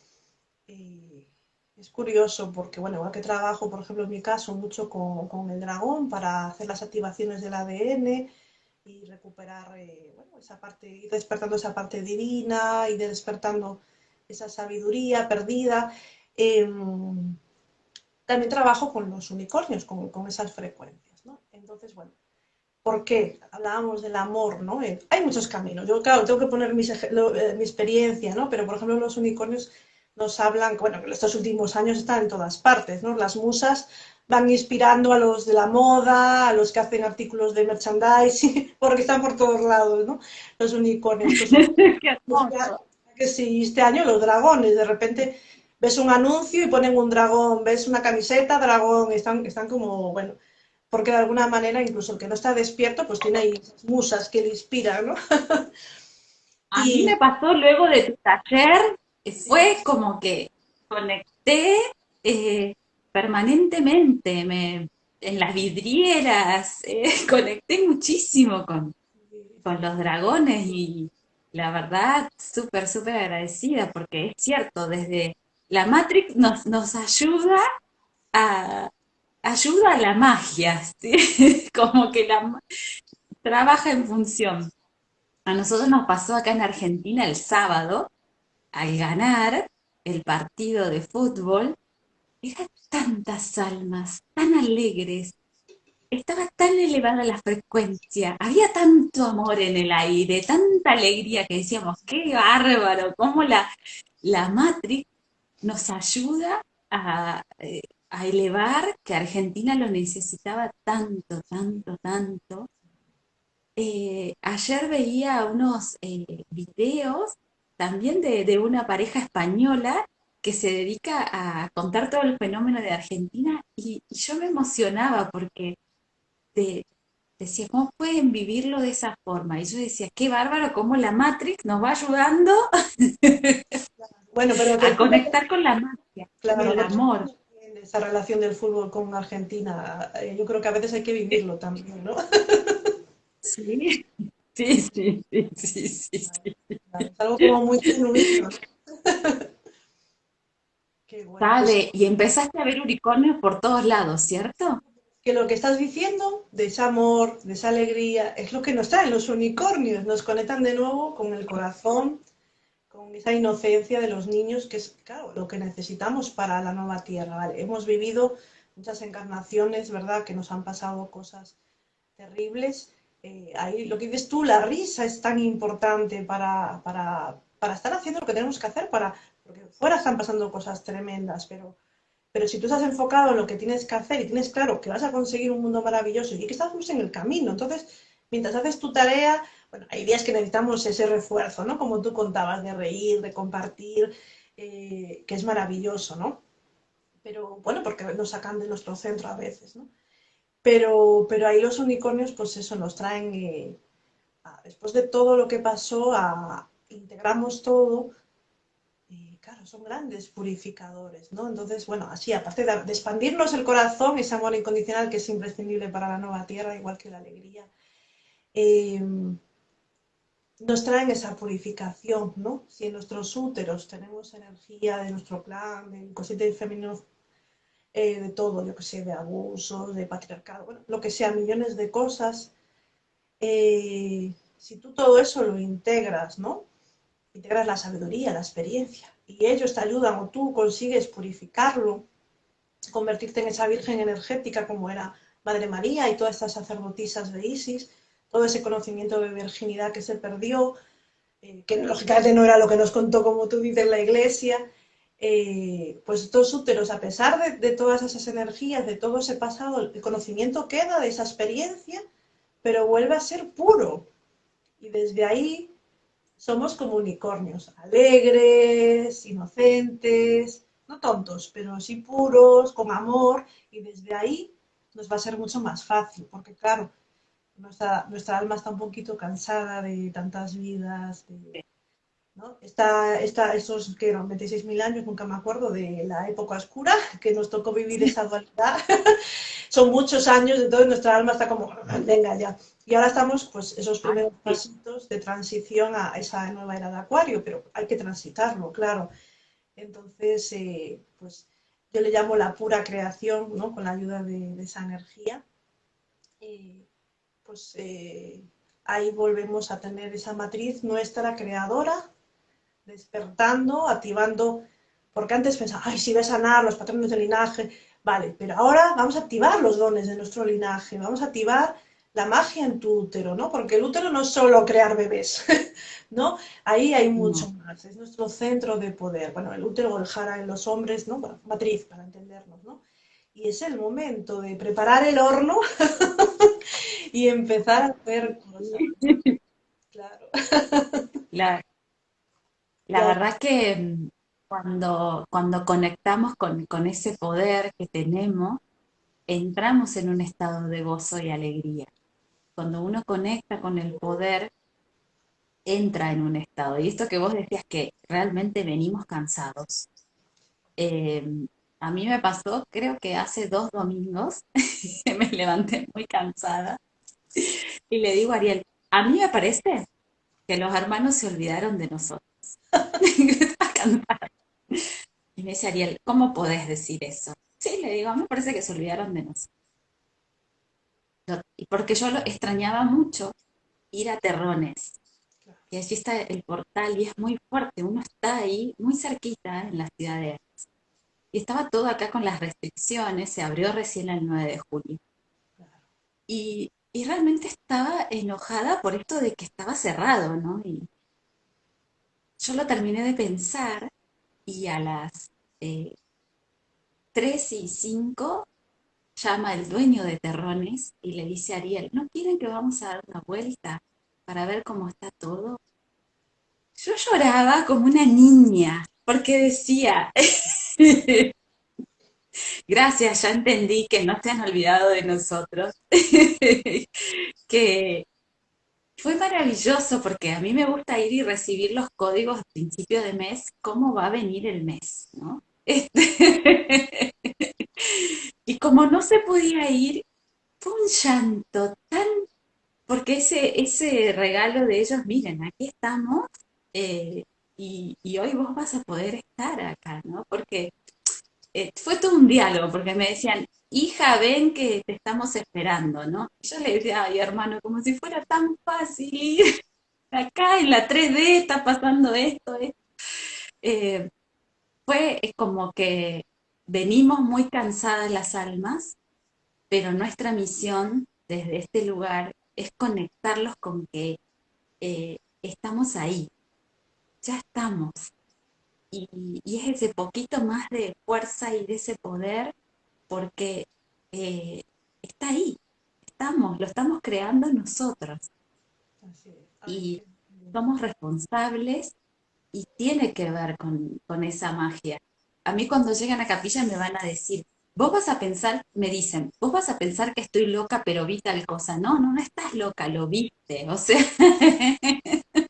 es curioso porque, bueno, igual que trabajo, por ejemplo, en mi caso, mucho con, el dragón para hacer las activaciones del ADN y recuperar, eh, bueno, esa parte, ir despertando esa parte divina, y despertando esa sabiduría perdida. Em, también trabajo con los unicornios, con, esas frecuencias, ¿no? Entonces, bueno, ¿por qué? Hablábamos del amor, ¿no? Eh, hay muchos caminos. Yo, claro, tengo que poner eh, mi experiencia, ¿no? Pero, por ejemplo, los unicornios nos hablan, bueno, que estos últimos años están en todas partes, ¿no? Las musas van inspirando a los de la moda, a los que hacen artículos de merchandising, porque están por todos lados, ¿no? Los unicornios. que sí, este año los dragones, de repente ves un anuncio y ponen un dragón, ves una camiseta, dragón, están, están como, bueno, porque de alguna manera incluso el que no está despierto, pues tiene ahí musas que le inspiran, ¿no? A mí me pasó luego de tu taller fue como que conecté eh, permanentemente, me, en las vidrieras, eh, conecté muchísimo con, con los dragones y la verdad, súper, súper agradecida porque es cierto, desde la Matrix nos, nos ayuda a, ayuda a la magia, como que la trabaja en función. A nosotros nos pasó acá en Argentina el sábado, al ganar el partido de fútbol, eran tantas almas, tan alegres, estaba tan elevada la frecuencia, había tanto amor en el aire, tanta alegría que decíamos, qué bárbaro, cómo la, la Matrix nos ayuda a, eh, elevar, que Argentina lo necesitaba tanto, tanto, tanto. Eh, ayer veía unos eh, videos también de, una pareja española que se dedica a contar todo el fenómeno de Argentina y, yo me emocionaba porque decía, ¿cómo pueden vivirlo de esa forma? Y yo decía, qué bárbaro cómo la Matrix nos va ayudando bueno, pero a conectar con la magia, con el amor. Esa relación del fútbol con Argentina, eh, yo creo que a veces hay que vivirlo también, ¿no? sí. Sí, sí, sí, sí, sí. Es algo como muy genuino. Vale, y empezaste a ver unicornios por todos lados, ¿cierto? Que lo que estás diciendo, de ese amor, de esa alegría, es lo que nos traen los unicornios. Nos conectan de nuevo con el corazón, con esa inocencia de los niños, que es, claro, lo que necesitamos para la nueva tierra. Hemos vivido muchas encarnaciones, ¿verdad?, que nos han pasado cosas terribles eh, ahí lo que dices tú, la risa es tan importante para, estar haciendo lo que tenemos que hacer, para, porque fuera están pasando cosas tremendas, pero, pero si tú estás enfocado en lo que tienes que hacer y tienes claro que vas a conseguir un mundo maravilloso y que estamos en el camino, entonces, mientras haces tu tarea, bueno, hay días que necesitamos ese refuerzo, ¿no? Como tú contabas, de reír, de compartir, eh, que es maravilloso, ¿no? Pero bueno, porque nos sacan de nuestro centro a veces, ¿no? Pero, pero ahí los unicornios, pues eso, nos traen, eh, después de todo lo que pasó, integramos todo, claro, son grandes purificadores, ¿no? Entonces, bueno, así, aparte de, expandirnos el corazón, ese amor incondicional que es imprescindible para la nueva tierra, igual que la alegría, em, nos traen esa purificación, ¿no? Si en nuestros úteros tenemos energía de nuestro clan, del cosete femenino eh, de todo, yo que sé, de abusos, de patriarcado, bueno, lo que sea, millones de cosas eh, si tú todo eso lo integras, ¿no? Integras la sabiduría, la experiencia, y ellos te ayudan o tú consigues purificarlo, convertirte en esa virgen energética como era Madre María y todas estas sacerdotisas de Isis, todo ese conocimiento de virginidad que se perdió, eh, que lógicamente no era lo que nos contó, como tú dices, la iglesia, eh, pues estos úteros, a pesar de, todas esas energías, de todo ese pasado, el conocimiento queda de esa experiencia, pero vuelve a ser puro. Y desde ahí somos como unicornios, alegres, inocentes, no tontos, pero sí puros, con amor, y desde ahí nos va a ser mucho más fácil, porque claro, nuestra, alma está un poquito cansada de tantas vidas, de, ¿no? Está, está esos que eran 26.000 años, nunca me acuerdo, de la época oscura, que nos tocó vivir esa dualidad. Son muchos años, entonces nuestra alma está como, venga ya. Y ahora estamos, pues, esos primeros pasitos de transición a esa nueva era de Acuario, pero hay que transitarlo, claro. Entonces, eh, pues, yo le llamo la pura creación, ¿no? Con la ayuda de, esa energía. Eh, pues eh, ahí volvemos a tener esa matriz nuestra creadora, despertando, activando, porque antes pensaba, ay, si voy a sanar los patrones del linaje, vale, pero ahora vamos a activar los dones de nuestro linaje, vamos a activar la magia en tu útero, ¿no? Porque el útero no es solo crear bebés, ¿no? Ahí hay mucho más, es nuestro centro de poder. Bueno, el útero o el jara en los hombres, ¿no? Bueno, matriz, para entendernos, ¿no? Y es el momento de preparar el horno y empezar a hacer cosas. Claro. La, la verdad que mm, cuando, cuando conectamos con, con ese poder que tenemos, entramos en un estado de gozo y alegría. Cuando uno conecta con el poder, entra en un estado. Y esto que vos decías que realmente venimos cansados. Em, a mí me pasó, creo que hace dos domingos, me levanté muy cansada y le digo a Ariel, a mí me parece que los hermanos se olvidaron de nosotros. y me dice Ariel, ¿cómo podés decir eso? Sí, le digo, a me parece que se olvidaron de nosotros. Y porque yo lo extrañaba mucho ir a Terrones. Y allí está el portal y es muy fuerte. Uno está ahí muy cerquita en la ciudad de Ares. Y estaba todo acá con las restricciones, se abrió recién el 9 de julio. Y y realmente estaba enojada por esto de que estaba cerrado, ¿no? Y yo lo terminé de pensar y a las eh, 3 y 5 llama el dueño de Terrones y le dice a Ariel, ¿no quieren que vamos a dar una vuelta para ver cómo está todo? Yo lloraba como una niña porque decía, Gracias, ya entendí que no se han olvidado de nosotros. que fue maravilloso porque a mí me gusta ir y recibir los códigos a principio de mes, cómo va a venir el mes, ¿no? Este, y como no se podía ir, fue un llanto tan, porque ese, ese regalo de ellos, miren, aquí estamos eh, y, y hoy vos vas a poder estar acá, ¿no? Porque eh, fue todo un diálogo, porque me decían, hija, ven que te estamos esperando, ¿no? yo le decía, ay, hermano, como si fuera tan fácil acá en la 3D está pasando esto, esto. Eh, fue como que venimos muy cansadas las almas, pero nuestra misión desde este lugar es conectarlos con que eh, estamos ahí, ya estamos, y, es ese poquito más de fuerza y de ese poder porque eh, está ahí, estamos, lo estamos creando nosotros. Y somos responsables y tiene que ver con, con, esa magia. A mí cuando llegan a capilla me van a decir, vos vas a pensar, me dicen, vos vas a pensar que estoy loca pero vi tal cosa. No, no, no estás loca, lo viste. O sea,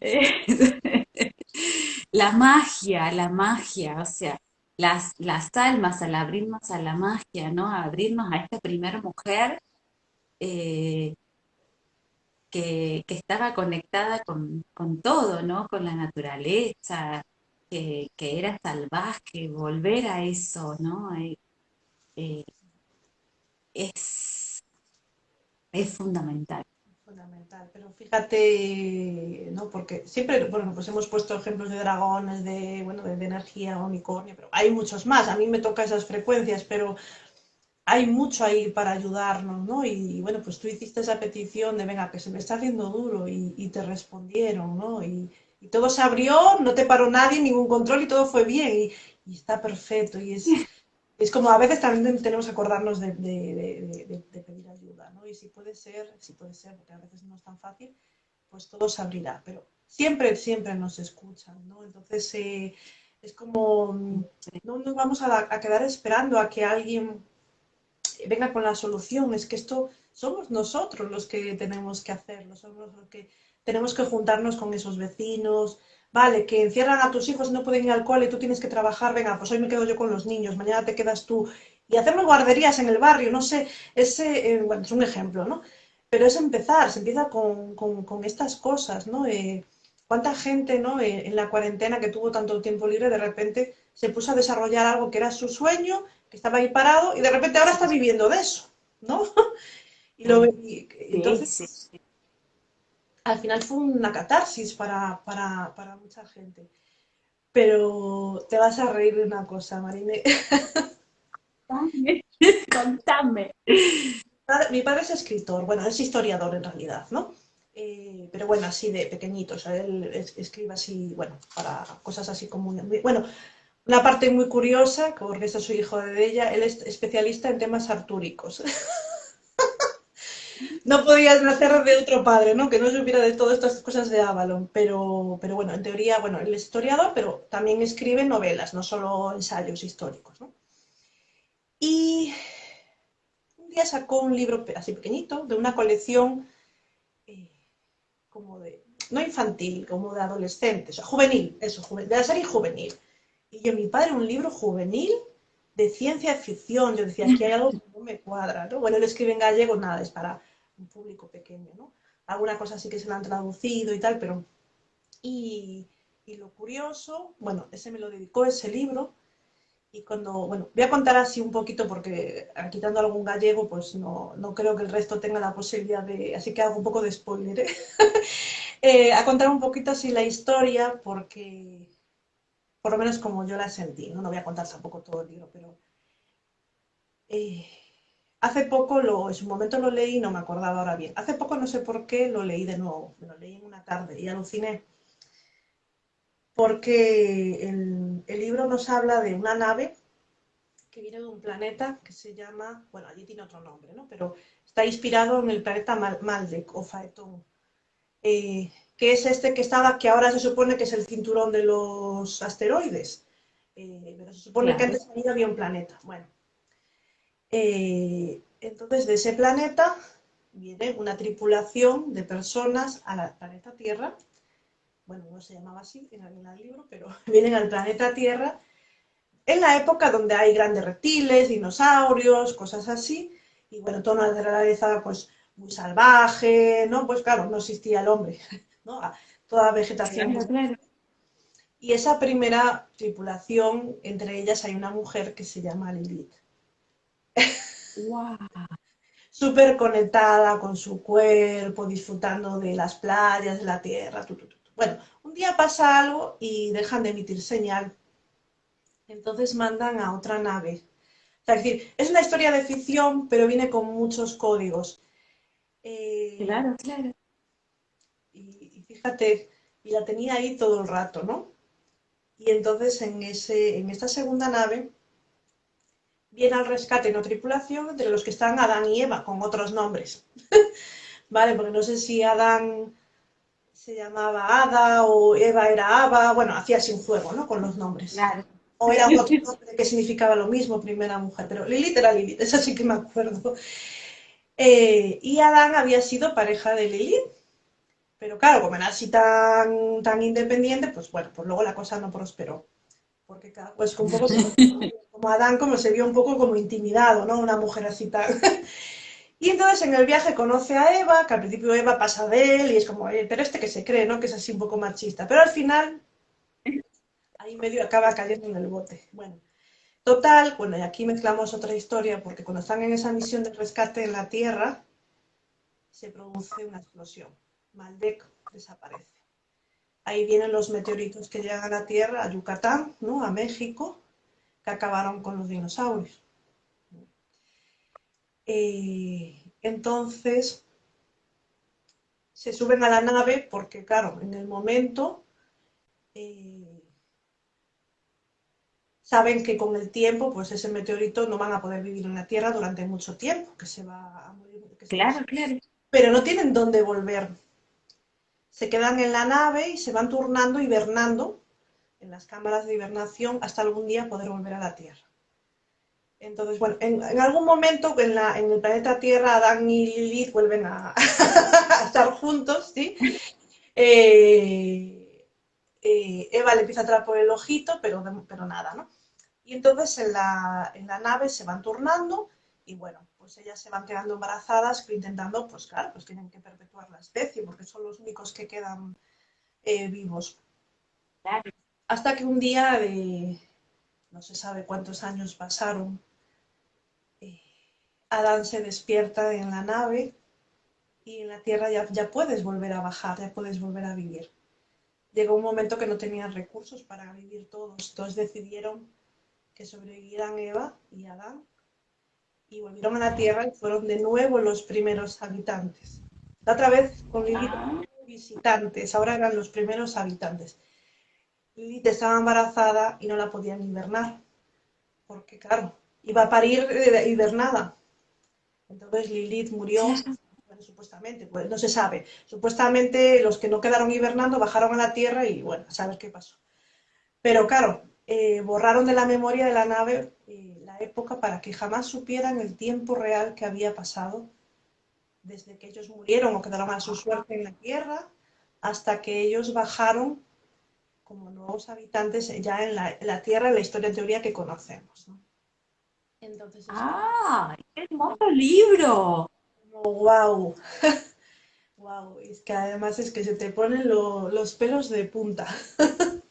la magia, la magia, o sea, las, las almas al abrirnos a la magia, ¿no? A abrirnos a esta primera mujer eh, que, estaba conectada con, todo, ¿no? Con la naturaleza, que, era salvaje, volver a eso, ¿no? Eh, eh, es, es fundamental. Fundamental, pero fíjate, ¿no? Porque siempre, bueno, pues hemos puesto ejemplos de dragones, de, bueno, de, energía, unicornio, pero hay muchos más. A mí me toca esas frecuencias, pero hay mucho ahí para ayudarnos, ¿no? Y, bueno, pues tú hiciste esa petición de, venga, que se me está haciendo duro y, te respondieron, ¿no? Y, todo se abrió, no te paró nadie, ningún control y todo fue bien y, está perfecto. Y es, es como a veces también tenemos que acordarnos de, si puede ser, si puede ser, porque a veces no es tan fácil, pues todo se abrirá, pero siempre, siempre nos escuchan, ¿no? Entonces eh, es como, no nos vamos a, quedar esperando a que alguien venga con la solución, es que esto somos nosotros los que tenemos que hacerlo, somos los que tenemos que juntarnos con esos vecinos, vale, que encierran a tus hijos y no pueden ir al cole, tú tienes que trabajar, venga, pues hoy me quedo yo con los niños, mañana te quedas tú. Y hacemos guarderías en el barrio, no sé, ese, eh, bueno, es un ejemplo, ¿no? Pero es empezar, se empieza con, estas cosas, ¿no? Eh, ¿Cuánta gente, ¿no? Eh, en la cuarentena que tuvo tanto tiempo libre, de repente se puso a desarrollar algo que era su sueño, que estaba ahí parado, y de repente ahora está viviendo de eso, ¿no? y lo, entonces, al final fue una catarsis para, mucha gente. Pero te vas a reír de una cosa, Marine. Contame. Mi padre es escritor, bueno, es historiador en realidad, ¿no? Eh, pero bueno, así de pequeñito, o sea, él escribe así, bueno, para cosas así como... Bueno, una parte muy curiosa, porque este es su hijo de ella, él es especialista en temas artúricos. no podías nacer de otro padre, ¿no? Que no supiera de todas estas cosas de Avalon. Pero, pero bueno, en teoría, bueno, él es historiador, pero también escribe novelas, no solo ensayos históricos, ¿no? Y un día sacó un libro así pequeñito, de una colección eh, como de, no infantil, como de adolescentes, juvenil, eso, de la serie juvenil. Y yo, mi padre, un libro juvenil de ciencia ficción, yo decía, aquí hay algo que no me cuadra, ¿no? Bueno, él escribe en gallego, nada, es para un público pequeño, ¿no? Alguna cosa sí que se la han traducido y tal, pero... Y, lo curioso, bueno, ese me lo dedicó ese libro, y cuando, bueno, voy a contar así un poquito porque ah, quitando algún gallego, pues no, no, creo que el resto tenga la posibilidad de, así que hago un poco de spoiler, ¿eh? Eh, a contar un poquito así la historia porque, por lo menos como yo la sentí, no, no voy a contar tampoco todo el libro, pero eh, Hace poco, lo, en su momento lo leí, no me acordaba ahora bien. Hace poco, no sé por qué, lo leí de nuevo. Lo leí en una tarde y aluciné. Porque el, libro nos habla de una nave que viene de un planeta que se llama, bueno, allí tiene otro nombre, ¿no? Pero está inspirado en el planeta Maldek o Faetón, eh, que es este que estaba, que ahora se supone que es el cinturón de los asteroides. Eh, pero se supone que antes había un planeta. Bueno, eh, entonces, de ese planeta viene una tripulación de personas al planeta Tierra. Bueno, no se llamaba así en el libro, pero vienen al planeta Tierra en la época donde hay grandes reptiles, dinosaurios, cosas así. Y bueno, toda una naturaleza pues muy salvaje, ¿no? Pues claro, no existía el hombre, ¿no? Toda vegetación. Y esa primera tripulación, entre ellas hay una mujer que se llama Lilith. Wow. Súper conectada con su cuerpo, disfrutando de las playas, de la tierra. Bueno, un día pasa algo y dejan de emitir señal. Entonces mandan a otra nave. es decir, es una historia de ficción, pero viene con muchos códigos. Eh, claro, claro. Y, fíjate, y la tenía ahí todo el rato, ¿no? Y entonces en, ese, en esta segunda nave viene al rescate no tripulación de los que están Adán y Eva, con otros nombres. vale, porque no sé si Adán se llamaba Ada o Eva era Ava, bueno, hacía sin juego, ¿no? Con los nombres. O era otro nombre que significaba lo mismo, primera mujer, pero Lilith era Lilith, eso sí que me acuerdo. Eh, y Adán había sido pareja de Lilith, pero claro, como era así tan, tan independiente, pues bueno, pues luego la cosa no prosperó. Porque pues un poco como Adán como se vio un poco como intimidado, ¿no? Una mujer así tal. Y entonces en el viaje conoce a Eva, que al principio Eva pasa de él y es como, pero este que se cree, ¿no? Que es así un poco machista. Pero al final, ahí medio acaba cayendo en el bote. Bueno, total, bueno, y aquí mezclamos otra historia, porque cuando están en esa misión de rescate en la Tierra, se produce una explosión. Maldek desaparece. Ahí vienen los meteoritos que llegan a la Tierra, a Yucatán, ¿no? a México, que acabaron con los dinosaurios. Eh, entonces, se suben a la nave porque, claro, en el momento eh, saben que con el tiempo, pues ese meteorito no van a poder vivir en la Tierra durante mucho tiempo, que se va a morir. claro, claro. Pero no tienen dónde volver. Se quedan en la nave y se van turnando, hibernando en las cámaras de hibernación hasta algún día poder volver a la Tierra. Entonces, bueno, en, algún momento en, la, en, el planeta Tierra, Adán y Lilith vuelven a, estar juntos, ¿sí? Eh, eh, Eva le empieza a entrar por el ojito, pero, pero nada, ¿no? Y entonces en la, en la nave se van turnando y bueno, pues ellas se van quedando embarazadas intentando, pues claro, pues tienen que perpetuar la especie porque son los únicos que quedan eh, vivos. Hasta que un día de, no se sabe cuántos años pasaron, Adán se despierta en la nave y en la Tierra ya, ya puedes volver a bajar, ya puedes volver a vivir. Llegó un momento que no tenían recursos para vivir todos, entonces decidieron que sobrevivieran Eva y Adán y volvieron a la Tierra y fueron de nuevo los primeros habitantes. La otra vez con Lilith ah. visitantes, ahora eran los primeros habitantes. Lilith estaba embarazada y no la podían hibernar, porque claro, iba a parir eh, hibernada. Entonces Lilith murió, bueno, supuestamente, pues no se sabe. Supuestamente los que no quedaron hibernando bajaron a la Tierra y bueno, a saber qué pasó. Pero claro, eh, borraron de la memoria de la nave eh, la época para que jamás supieran el tiempo real que había pasado desde que ellos murieron o quedaron a su suerte en la Tierra hasta que ellos bajaron como nuevos habitantes ya en la, Tierra, en la historia en teoría que conocemos. Entonces, ¡Ah! ¡Qué hermoso libro! ¡Wow! ¡Wow! Es que además es que se te ponen los pelos de punta.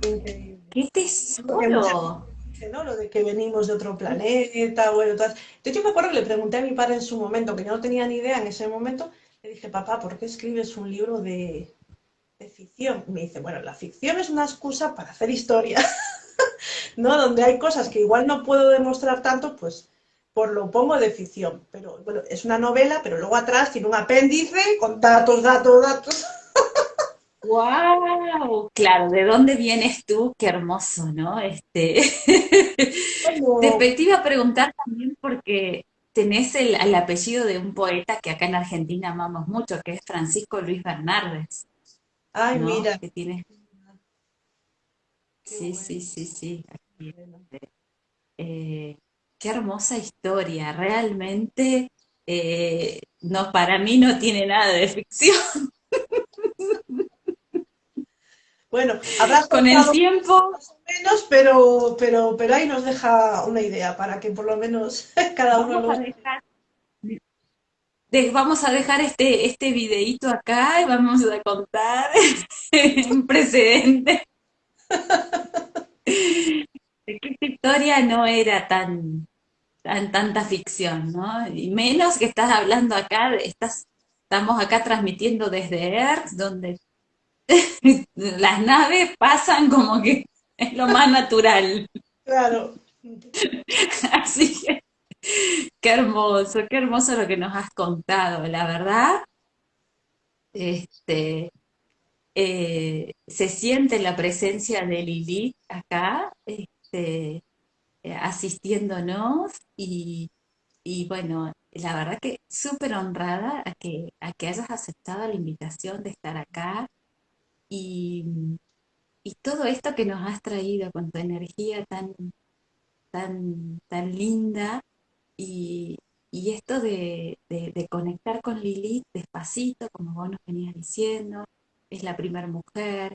¡Qué tesoro! ¿no? Lo de que venimos de otro planeta, bueno, todas. Entonces yo me acuerdo que le pregunté a mi padre en su momento, que yo no tenía ni idea en ese momento, le dije, papá, ¿por qué escribes un libro de, ficción? Y me dice, bueno, la ficción es una excusa para hacer historia, ¿no? Donde hay cosas que igual no puedo demostrar tanto, pues por lo pongo de ficción. Pero bueno, es una novela, pero luego atrás tiene un apéndice con datos, datos, datos. ¡Wow! Claro, ¿de dónde vienes tú? Qué hermoso, ¿no? Este... Te, iba a preguntar también porque tenés el, apellido de un poeta que acá en Argentina amamos mucho, que es Francisco Luis Bernardes. Ay, mira. Que tiene... Sí, sí, sí, sí, eh, qué hermosa historia, realmente eh, no, para mí no tiene nada de ficción. Bueno, habrás con el tiempo más o menos, pero, pero, pero ahí nos deja una idea para que por lo menos cada uno vamos a dejar, vamos a dejar este, este videíto acá y vamos a contar un precedente. esta historia no era tan, tan tanta ficción, ¿no? Y menos que estás hablando acá, estás, estamos acá transmitiendo desde Earth, donde las naves pasan como que es lo más natural. Claro. Así que, qué hermoso, qué hermoso lo que nos has contado, la verdad. Este, eh, se siente la presencia de Lili acá, este, eh, asistiéndonos y, y, bueno, la verdad que súper honrada a que, a que hayas aceptado la invitación de estar acá y, todo esto que nos has traído con tu energía tan, tan, tan linda y, esto de, conectar con Lilith despacito, como vos nos venías diciendo, es la primera mujer,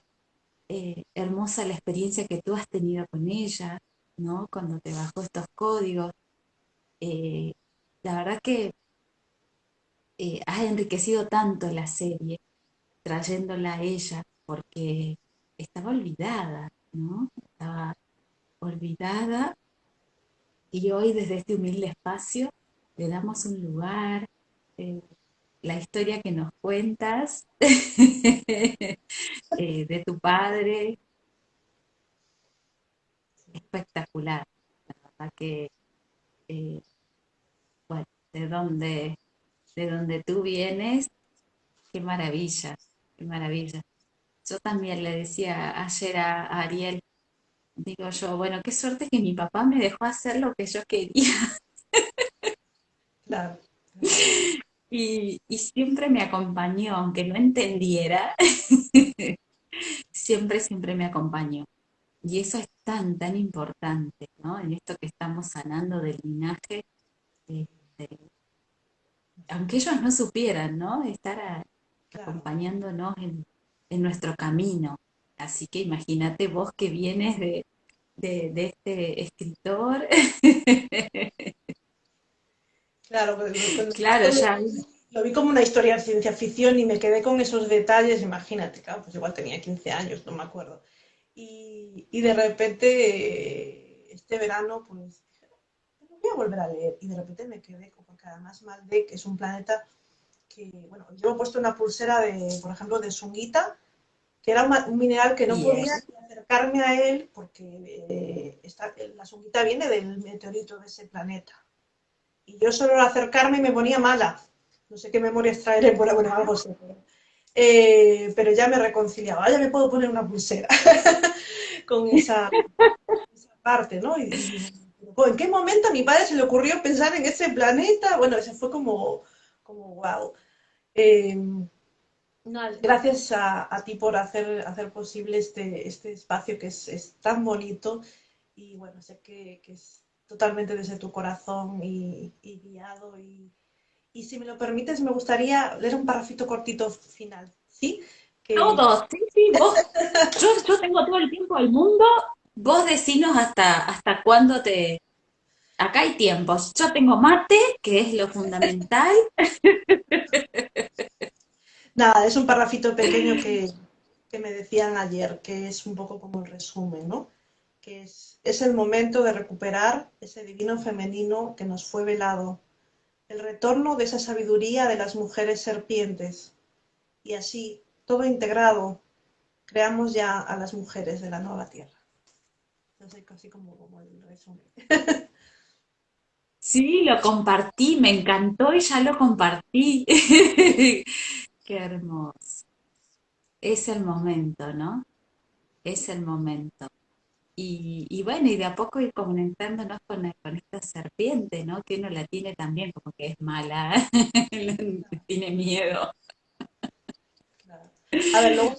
eh, hermosa la experiencia que tú has tenido con ella, ¿no? Cuando te bajó estos códigos. Eh, la verdad que eh, has enriquecido tanto la serie, trayéndola a ella porque estaba olvidada, ¿no? Estaba olvidada y hoy desde este humilde espacio le damos un lugar, la historia que nos cuentas eh, de tu padre. Espectacular. La verdad que, bueno, de donde, de donde tú vienes, qué maravilla, qué maravilla. Yo también le decía ayer a Ariel, digo yo, bueno, qué suerte que mi papá me dejó hacer lo que yo quería. Claro. Y, siempre me acompañó, aunque no entendiera, siempre, siempre me acompañó. Y eso es tan, tan importante, ¿no? En esto que estamos sanando del linaje, este, aunque ellos no supieran, ¿no? Estar acompañándonos en, en nuestro camino. Así que imagínate vos que vienes de, este escritor. Claro, claro ya. Lo vi como una historia de ciencia ficción y me quedé con esos detalles, imagínate, claro, pues igual tenía 15 años, no me acuerdo. Y, de repente, este verano, pues voy a volver a leer. Y de repente me quedé, porque además Maldek es un planeta que, bueno, yo he puesto una pulsera de, por ejemplo, de Sungita, que era un, mineral que no podía acercarme a él porque eh, la sunguita viene del meteorito de ese planeta. Y yo solo al acercarme me ponía mala. No sé qué memoria extraeré por bueno, algo sé. Eh, pero ya me reconciliaba, ya me puedo poner una pulsera con esa, parte, ¿no? Y, ¿En qué momento a mi padre se le ocurrió pensar en ese planeta? Bueno, ese fue como, como wow. Eh, gracias a, ti por hacer, hacer posible este, este espacio que es, tan bonito y bueno, sé que, es totalmente desde tu corazón y, guiado. Y, si me lo permites, me gustaría leer un parrafito cortito final, ¿sí? Todos, sí, sí, vos, yo, tengo todo el tiempo del mundo, vos decinos hasta, hasta cuándo te... Acá hay tiempos, yo tengo mate, que es lo fundamental. Nada, es un parrafito pequeño que, me decían ayer, que es un poco como el resumen, ¿no? Que es, es el momento de recuperar ese divino femenino que nos fue velado, el retorno de esa sabiduría de las mujeres serpientes. Y así, todo integrado, creamos ya a las mujeres de la nueva tierra. Entonces, casi como, como el resumen. Sí, lo compartí, me encantó y ya lo compartí. Qué hermoso. Es el momento, ¿no? Es el momento. Y, bueno, y de a poco ir conectándonos con, esta serpiente, ¿no? Que uno la tiene también como que es mala, tiene miedo. A ver, luego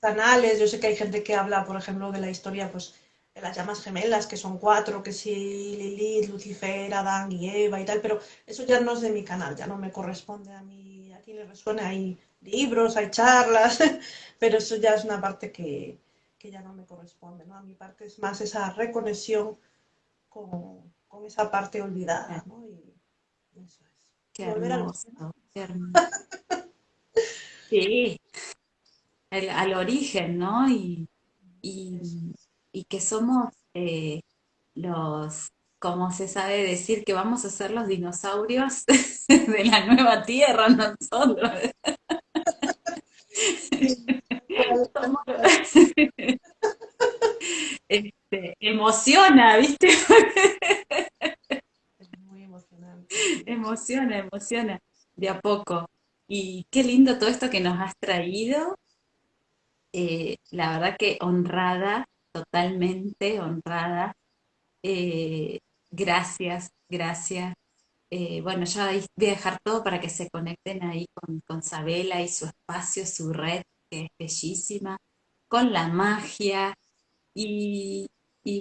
canales, yo sé que hay gente que habla, por ejemplo, de la historia, pues, de las llamas gemelas, que son cuatro, que sí, Lilith, Lucifer, Adán y Eva y tal, pero eso ya no es de mi canal, ya no me corresponde a mí, a quien le resuene ahí libros, hay charlas, pero eso ya es una parte que, ya no me corresponde, ¿no? A mi parte es más esa reconexión con, esa parte olvidada, ¿no? Y eso es. Qué hermoso, Sí, al origen, ¿no? Y, que somos eh, los, como se sabe decir, que vamos a ser los dinosaurios de la nueva tierra nosotros. Emociona, ¿viste? muy emocionante. Emociona, emociona, de a poco. Y qué lindo todo esto que nos has traído. Eh, la verdad que honrada, totalmente honrada. Eh, gracias, gracias. Eh, bueno, ya voy a dejar todo para que se conecten ahí con, con Sabela y su espacio, su red, que es bellísima, con la magia. Y,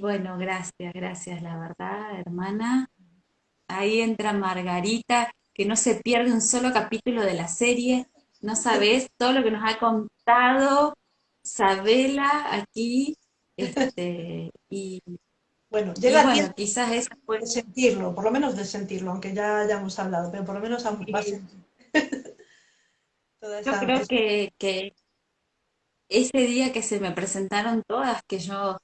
bueno, gracias, gracias, la verdad, hermana. Ahí entra Margarita, que no se pierde un solo capítulo de la serie. No sabes todo lo que nos ha contado Sabela aquí. Este, y, bueno, llega bueno, quizás es puede sentirlo, por lo menos de sentirlo, aunque ya hayamos hablado, pero por lo menos aún sentir. Yo creo que, que, ese día que se me presentaron todas, que yo,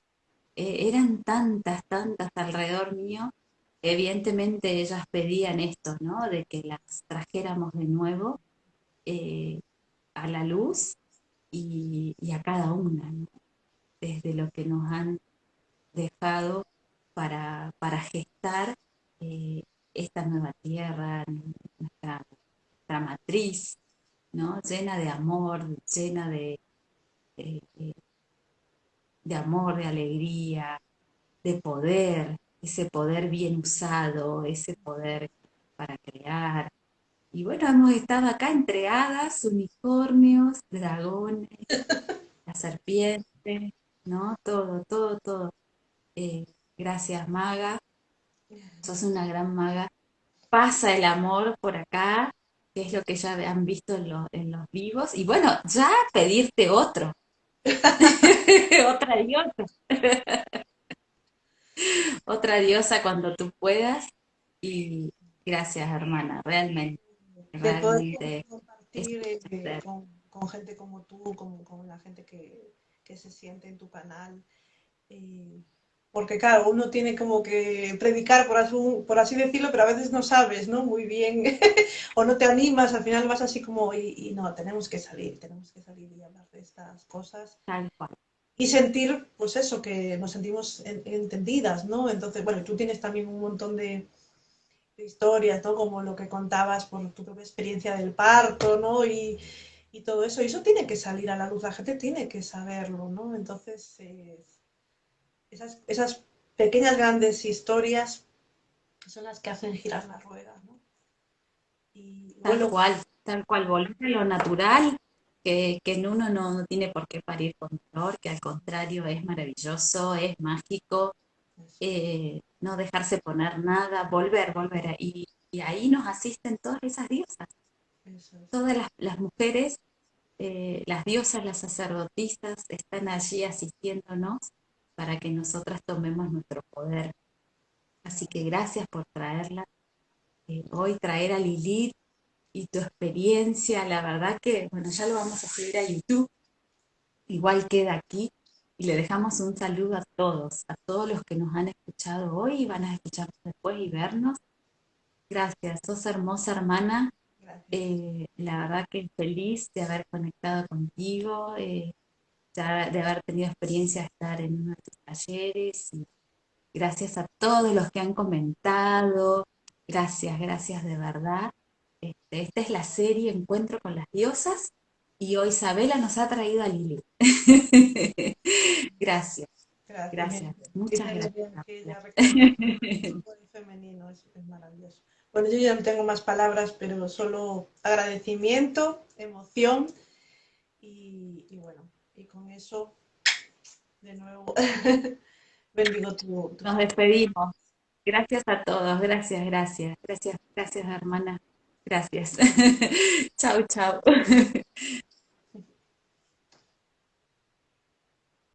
eh, eran tantas, tantas alrededor mío, evidentemente ellas pedían esto, ¿no? De que las trajéramos de nuevo eh, a la luz y, a cada una, desde lo que nos han dejado para, gestar eh, esta nueva tierra, nuestra, matriz, ¿no? llena de amor, llena de amor, de alegría, de poder, ese poder bien usado, ese poder para crear. Y bueno, hemos estado acá entregadas, unicornios, dragones, la serpiente, ¿no? Todo, todo, todo. Eh, gracias, maga. Sos una gran maga. Pasa el amor por acá, que es lo que ya han visto en, en los vivos. Y bueno, ya pedirte otro. Otra y otra diosa cuando tú puedas. Y gracias, hermana, realmente. realmente compartir eh, con, gente como tú, con, con la gente que, que, se siente en tu canal. Eh, porque claro, uno tiene como que predicar, por así, por así decirlo, pero a veces no sabes, ¿no? Muy bien, o no te animas, al final vas así como, y, y, no, tenemos que salir, tenemos que salir y hablar de estas cosas. Tal cual y sentir, pues eso, que nos sentimos entendidas, ¿no? Entonces, bueno, tú tienes también un montón de, historias, ¿no? Como lo que contabas por tu propia experiencia del parto, ¿no? Y, todo eso. Y eso tiene que salir a la luz, la gente tiene que saberlo, ¿no? Entonces, esas, esas pequeñas, grandes historias son las que hacen girar la rueda, ¿no? Y, tal cual, tal cual, volver a lo natural que, en uno no, tiene por qué parir con dolor, que al contrario es maravilloso, es mágico, eh, no dejarse poner nada, volver, volver. Y, y ahí nos asisten todas esas diosas. Todas las, mujeres, eh, las diosas, las sacerdotisas, están allí asistiéndonos para que nosotras tomemos nuestro poder. Así que gracias por traerla. Eh, hoy traer a Lilith y tu experiencia, la verdad que, bueno, ya lo vamos a subir a YouTube, igual queda aquí, y le dejamos un saludo a todos, a todos los que nos han escuchado hoy y van a escucharnos después y vernos. Gracias, sos hermosa hermana. Eh, la verdad que feliz de haber conectado contigo, eh, de, haber tenido experiencia de estar en uno de tus talleres. Y gracias a todos los que han comentado. Gracias, gracias de verdad. Este, esta es la serie Encuentro con las diosas y hoy Isabela nos ha traído a Lili. gracias. Gracias. Muchas gracias. femenino es, maravilloso. Bueno, yo ya no tengo más palabras, pero solo agradecimiento, emoción y, bueno, y con eso, de nuevo, bendigo tu, Nos despedimos. Gracias a todos, gracias, gracias, gracias, gracias hermana. Gracias. chao, chao.